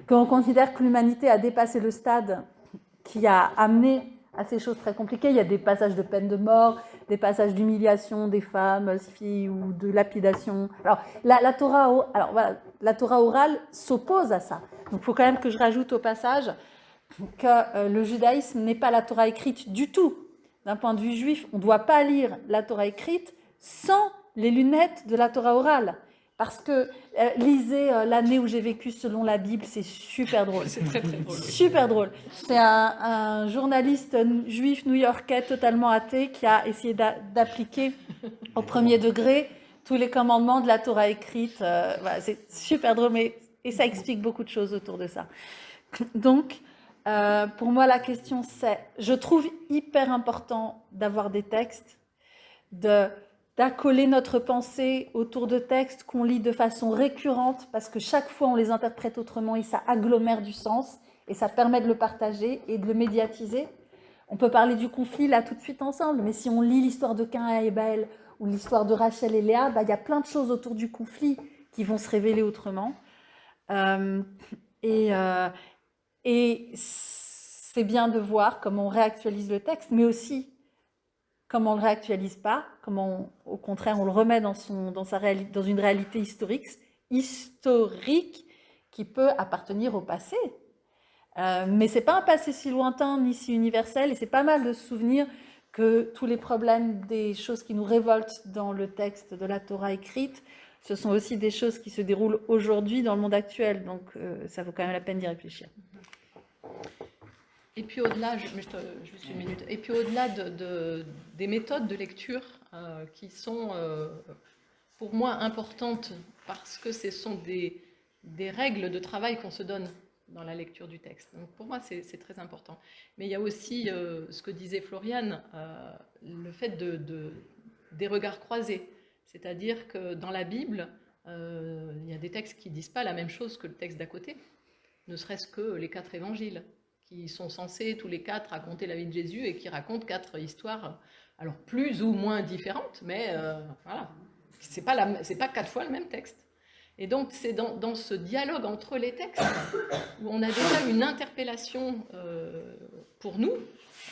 Qu'on considère que l'humanité a dépassé le stade qui a amené à ces choses très compliquées? Il y a des passages de peine de mort, des passages d'humiliation des femmes, filles ou de lapidation. Alors, la, Torah, alors la Torah orale s'oppose à ça. Donc, il faut quand même que je rajoute au passage que euh, le judaïsme n'est pas la Torah écrite du tout. D'un point de vue juif, on ne doit pas lire la Torah écrite sans les lunettes de la Torah orale. Parce que euh, lisez euh, l'année où j'ai vécu selon la Bible, c'est super drôle. C'est très très drôle. Super drôle. C'est un, journaliste juif new-yorkais totalement athée qui a essayé d'appliquer au premier degré tous les commandements de la Torah écrite. Euh, c'est super drôle, mais et ça explique beaucoup de choses autour de ça. Donc, Euh, pour moi, la question c'est, je trouve hyper important d'avoir des textes, d'accoler notre pensée autour de textes qu'on lit de façon récurrente, parce que chaque fois on les interprète autrement et ça agglomère du sens, et ça permet de le partager et de le médiatiser. On peut parler du conflit là tout de suite ensemble, mais si on lit l'histoire de Cain et Abel ou l'histoire de Rachel et Léa, bah, il y a plein de choses autour du conflit qui vont se révéler autrement. Euh, et, euh, et c'est bien de voir comment on réactualise le texte, mais aussi comment on ne le réactualise pas, comment au contraire on le remet dans, son, dans, sa dans une réalité historique, historique qui peut appartenir au passé. Euh, mais ce n'est pas un passé si lointain ni si universel, et c'est pas mal de se souvenir que tous les problèmes des choses qui nous révoltent dans le texte de la Torah écrite, ce sont aussi des choses qui se déroulent aujourd'hui dans le monde actuel. Donc euh, ça vaut quand même la peine d'y réfléchir. Et puis au-delà, une minute, et puis au-delà de, des méthodes de lecture euh, qui sont euh, pour moi importantes parce que ce sont des, règles de travail qu'on se donne dans la lecture du texte. Donc pour moi, c'est très important. Mais il y a aussi ce que disait Floriane, le fait de, des regards croisés. C'est-à-dire que dans la Bible, il y a des textes qui ne disent pas la même chose que le texte d'à côté, ne serait-ce que les quatre évangiles qui sont censés tous les quatre raconter la vie de Jésus et qui racontent quatre histoires, alors plus ou moins différentes, mais euh, voilà, c'est pas, pas quatre fois le même texte. Et donc c'est dans, dans, ce dialogue entre les textes où on a déjà une interpellation euh, pour nous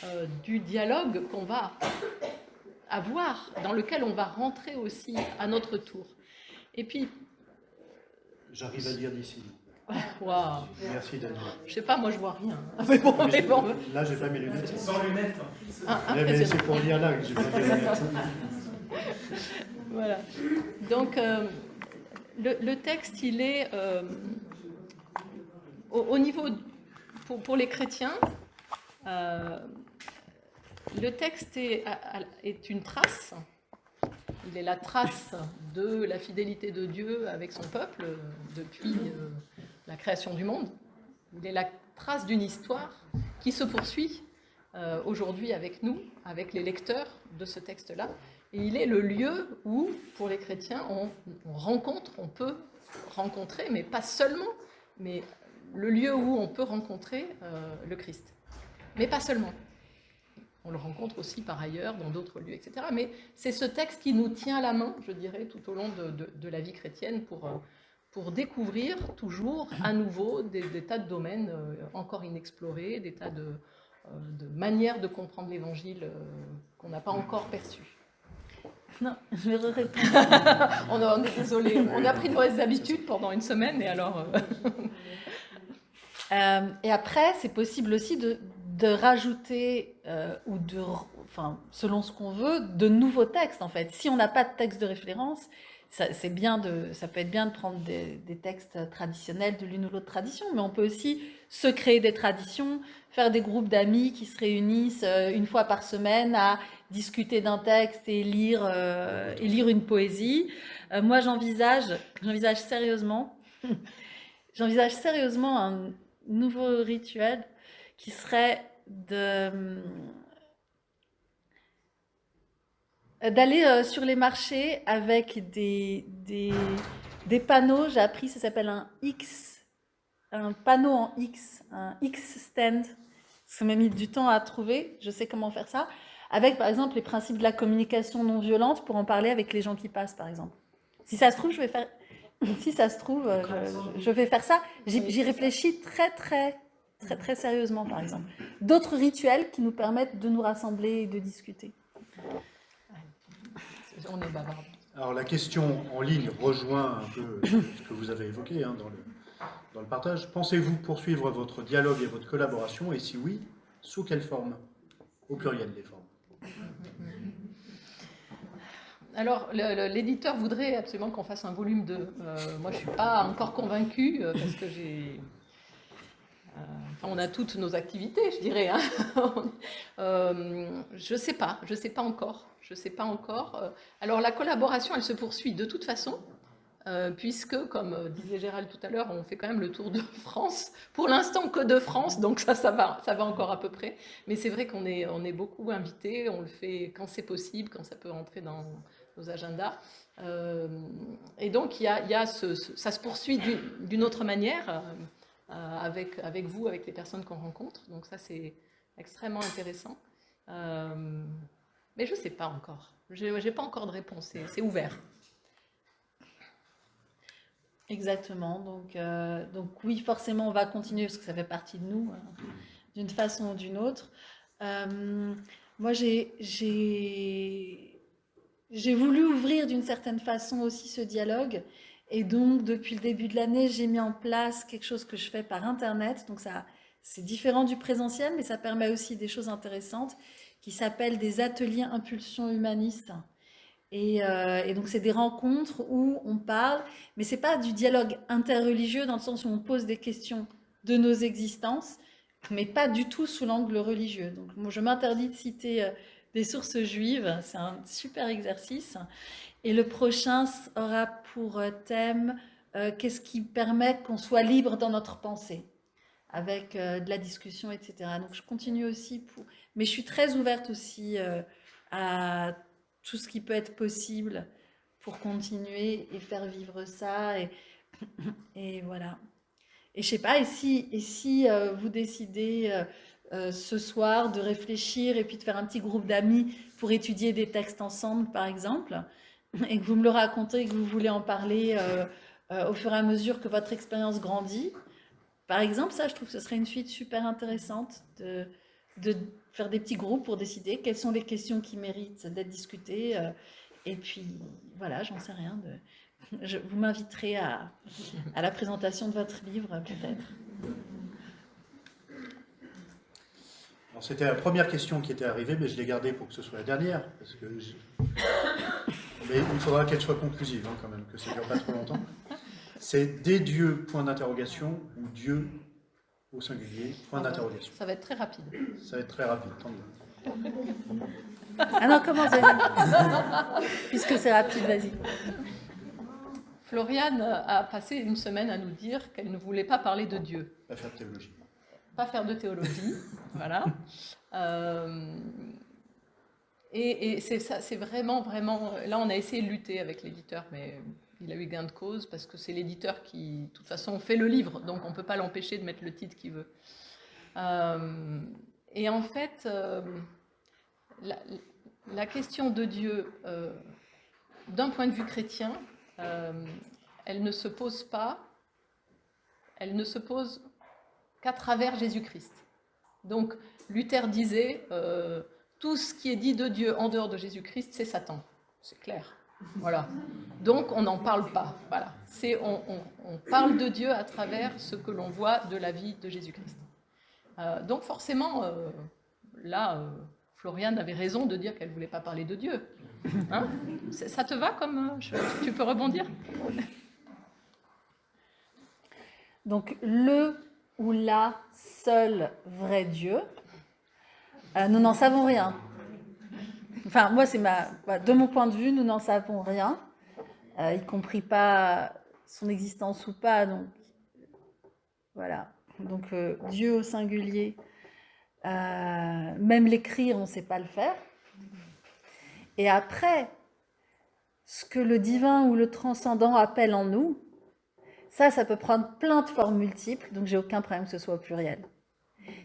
euh, du dialogue qu'on va avoir, dans lequel on va rentrer aussi à notre tour. Et puis... J'arrive à dire d'ici. Wow. Merci Daniel. Je sais pas, moi je vois rien. Mais bon, mais bon. Là, j'ai pas mes lunettes. Sans lunettes. Ah, mais c'est pour lire là que j'ai pas mes lunettes. voilà. Donc, euh, le, le, texte, il est euh, au, au, niveau, pour, pour les chrétiens, euh, le texte est, une trace. Il est la trace de la fidélité de Dieu avec son peuple depuis la création du monde. Il est la trace d'une histoire qui se poursuit euh, aujourd'hui avec nous, avec les lecteurs de ce texte-là. Et il est le lieu où, pour les chrétiens, on, rencontre, on peut rencontrer, mais pas seulement, mais le lieu où on peut rencontrer euh, le Christ. Mais pas seulement. On le rencontre aussi par ailleurs dans d'autres lieux, etc. Mais c'est ce texte qui nous tient la main, je dirais, tout au long de, de la vie chrétienne pour, euh, pour découvrir toujours à nouveau des, tas de domaines euh, encore inexplorés, des tas de, euh, de manières de comprendre l'Évangile qu'on n'a pas encore perçues. Non, je vais répondre. on, est désolé, on a pris de mauvaises habitudes pendant une semaine et alors. et après, c'est possible aussi de, de rajouter ou de, enfin, selon ce qu'on veut, de nouveaux textes en fait. Si on n'a pas de texte de référence, c'est bien de, ça peut être bien de prendre des, textes traditionnels de l'une ou l'autre tradition, mais on peut aussi se créer des traditions, faire des groupes d'amis qui se réunissent euh, une fois par semaine à discuter d'un texte et lire, euh, et lire une poésie. Euh, moi, j'envisage sérieusement, j'envisage sérieusement un nouveau rituel qui serait de Euh, d'aller euh, sur les marchés avec des, des, panneaux. J'ai appris, ça s'appelle un X, un panneau en X, un X stand. Ça m'a mis du temps à trouver, je sais comment faire ça. Avec, par exemple, les principes de la communication non violente pour en parler avec les gens qui passent, par exemple. Si ça se trouve, je vais faire, si ça se trouve, euh, je vais faire ça. J'y réfléchis très, très, très, très sérieusement, par exemple. D'autres rituels qui nous permettent de nous rassembler et de discuter on est bavard. Alors la question en ligne rejoint un peu ce que vous avez évoqué hein, dans, le, dans le partage. Pensez-vous poursuivre votre dialogue et votre collaboration? Et si oui, sous quelle forme? Au pluriel des formes. Alors, l'éditeur voudrait absolument qu'on fasse un volume 2. Euh, moi, je ne suis pas encore convaincue euh, parce que j'ai... Euh, on a toutes nos activités, je dirais. Hein. je ne sais pas, je ne sais pas encore je sais pas encore. Euh, alors la collaboration, elle se poursuit de toute façon. euh, puisque, comme euh, disait Gérald tout à l'heure, on fait quand même le tour de France. Pour l'instant, que de France, donc ça, ça va, ça va encore à peu près. Mais c'est vrai qu'on est, on est beaucoup invités, on le fait quand c'est possible, quand ça peut rentrer dans nos agendas. Euh, et donc, y a, y a ce, ça se poursuit d'une autre manière avec, avec vous, avec les personnes qu'on rencontre. Donc ça, c'est extrêmement intéressant. mais je ne sais pas encore. Je n'ai pas encore de réponse, c'est ouvert. Exactement. Donc, euh, donc oui, forcément, on va continuer parce que ça fait partie de nous, d'une façon ou d'une autre. Euh, moi, j'ai voulu ouvrir d'une certaine façon aussi ce dialogue. Et donc, depuis le début de l'année, j'ai mis en place quelque chose que je fais par Internet. Donc, ça, c'est différent du présentiel, mais ça permet aussi des choses intéressantes qui s'appellent des ateliers impulsion humaniste. Euh, et, donc, c'est des rencontres où on parle, mais c'est pas du dialogue interreligieux dans le sens où on pose des questions de nos existences, mais pas du tout sous l'angle religieux. Donc, moi, je m'interdis de citer euh, des sources juives, c'est un super exercice. Et le prochain aura pour euh, thème qu'est-ce qui permet qu'on soit libre dans notre pensée, avec de la discussion, etc. Donc, je continue aussi. Mais je suis très ouverte aussi à tout ce qui peut être possible pour continuer et faire vivre ça. Et, voilà. Et je sais pas, et si, euh, vous décidez euh, euh, ce soir de réfléchir et puis de faire un petit groupe d'amis pour étudier des textes ensemble, par exemple, et que vous me le racontez et que vous voulez en parler au fur et à mesure que votre expérience grandit, par exemple, ça, je trouve que ce serait une suite super intéressante de, faire des petits groupes pour décider quelles sont les questions qui méritent d'être discutées. Euh, et puis, voilà, j'en sais rien. Je, vous m'inviterez à, à la présentation de votre livre, peut-être. C'était la première question qui était arrivée, mais je l'ai gardée pour que ce soit la dernière. Parce que mais il faudra qu'elle soit conclusive, hein, quand même, que ça ne dure pas trop longtemps. C'est des dieux, point d'interrogation, ou Dieu, au singulier, point d'interrogation. Ça va être très rapide. Ça va être très rapide, tant mieux. Ah non, commence, vas-y. Puisque c'est rapide, vas-y. Floriane a passé une semaine à nous dire qu'elle ne voulait pas parler de Dieu. Pas faire de théologie. Pas faire de théologie, voilà. Euh, et, et c'est vraiment, vraiment... Là, on a essayé de lutter avec l'éditeur, mais il a eu gain de cause parce que c'est l'éditeur qui, de toute façon, fait le livre, donc on ne peut pas l'empêcher de mettre le titre qu'il veut. Euh, et en fait, euh, la, question de Dieu, euh, d'un point de vue chrétien, elle ne se pose pas, elle ne se pose qu'à travers Jésus-Christ. Donc Luther disait, tout ce qui est dit de Dieu en dehors de Jésus-Christ, c'est Satan. C'est clair. Voilà. Donc on n'en parle pas. Voilà. C'est on, parle de Dieu à travers ce que l'on voit de la vie de Jésus-Christ. Euh, donc forcément, euh, là, euh, Floriane avait raison de dire qu'elle ne voulait pas parler de Dieu. Hein? Ça te va comme tu peux rebondir? Donc le ou la seul vrai Dieu, nous n'en savons rien. Enfin, moi, c'est ma. De mon point de vue, nous n'en savons rien, euh, y compris pas son existence ou pas. Donc, voilà. Donc, euh, Dieu au singulier, euh, même l'écrire, on ne sait pas le faire. Et après, ce que le divin ou le transcendant appelle en nous, ça, ça peut prendre plein de formes multiples, donc j'ai aucun problème que ce soit au pluriel.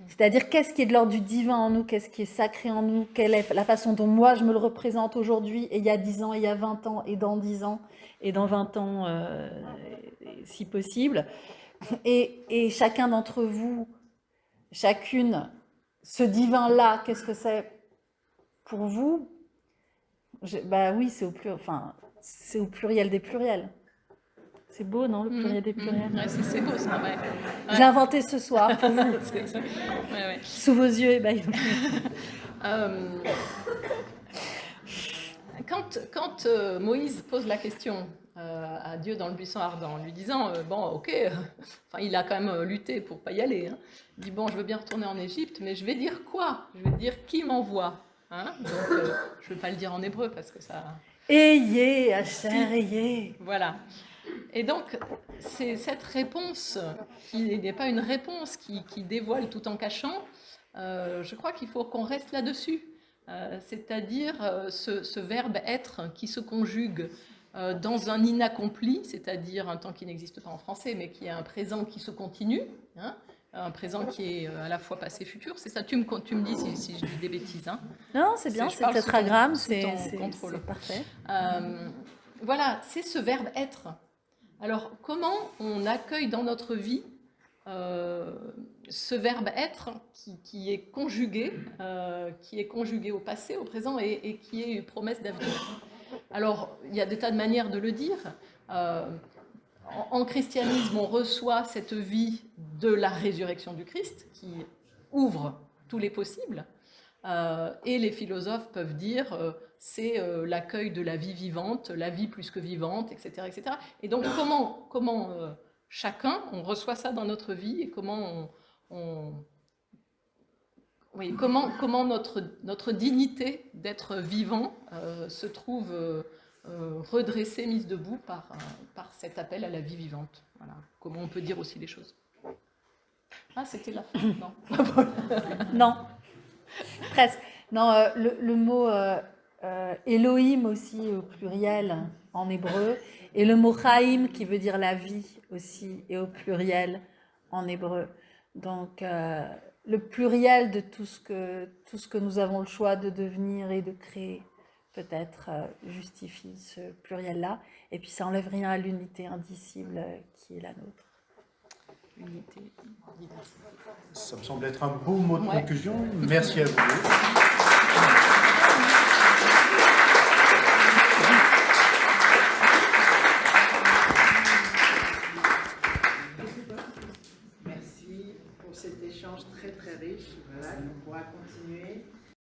C'est-à-dire qu'est-ce qui est de l'ordre du divin en nous, qu'est-ce qui est sacré en nous, quelle est la façon dont moi je me le représente aujourd'hui, et il y a 10 ans, et il y a 20 ans, et dans 10 ans, et dans 20 ans, euh, si possible? Et, chacun d'entre vous, chacune, ce divin-là, qu'est-ce que c'est pour vous? Bah oui, c'est au, au pluriel des pluriels. C'est beau, non, le pluriel des mmh. pluriels C'est beau, ça, ouais. J'ai inventé ce soir pour vous. Sous vos yeux, eh ben, euh, quand, quand euh, Moïse pose la question euh, à Dieu dans le buisson ardent, en lui disant Bon, ok, enfin, il a quand même lutté pour pas y aller. Hein. Il dit Bon, je veux bien retourner en Égypte, mais je vais dire quoi? Je vais dire qui m'envoie hein? Donc, je ne vais pas le dire en hébreu parce que ça. Ayez, Asher, ayez. Voilà. Et donc, c'est cette réponse qui n'est pas une réponse qui, dévoile tout en cachant. Euh, je crois qu'il faut qu'on reste là-dessus. Euh, c'est-à-dire euh, ce, verbe être qui se conjugue dans un inaccompli, c'est-à-dire un temps qui n'existe pas en français, mais qui est un présent qui se continue, hein, un présent qui est à la fois passé futur. C'est ça, tu me, tu me dis si, je dis des bêtises. Hein. Non, c'est bien, c'est tétragramme, c'est parfait. voilà, c'est ce verbe être. Alors, comment on accueille dans notre vie euh, ce verbe être qui, est conjugué, euh, qui est conjugué au passé, au présent et, qui est une promesse d'avenir? Alors, il y a des tas de manières de le dire. Euh, en, christianisme, on reçoit cette vie de la résurrection du Christ qui ouvre tous les possibles. Et les philosophes peuvent dire c'est l'accueil de la vie vivante, la vie plus que vivante, etc. etc. Et donc, comment, comment chacun, on reçoit ça dans notre vie et comment on, oui, comment, comment notre, notre dignité d'être vivant euh, se trouve euh, euh, redressée, mise debout par, par cet appel à la vie vivante. Voilà. Comment on peut dire aussi les choses. Ah, c'était la fin Non? non. Presque. Non, le, le, mot Elohim aussi au pluriel en hébreu, et le mot Chaim qui veut dire la vie aussi, et au pluriel en hébreu. Donc euh, le pluriel de tout ce, que, tout ce que nous avons le choix de devenir et de créer peut-être euh, justifie ce pluriel-là. Et puis ça n'enlève rien à l'unité indicible qui est la nôtre. Unité, Ça me semble être un beau mot de conclusion. Merci à vous. cet échange très très riche. Voilà, on pourra continuer.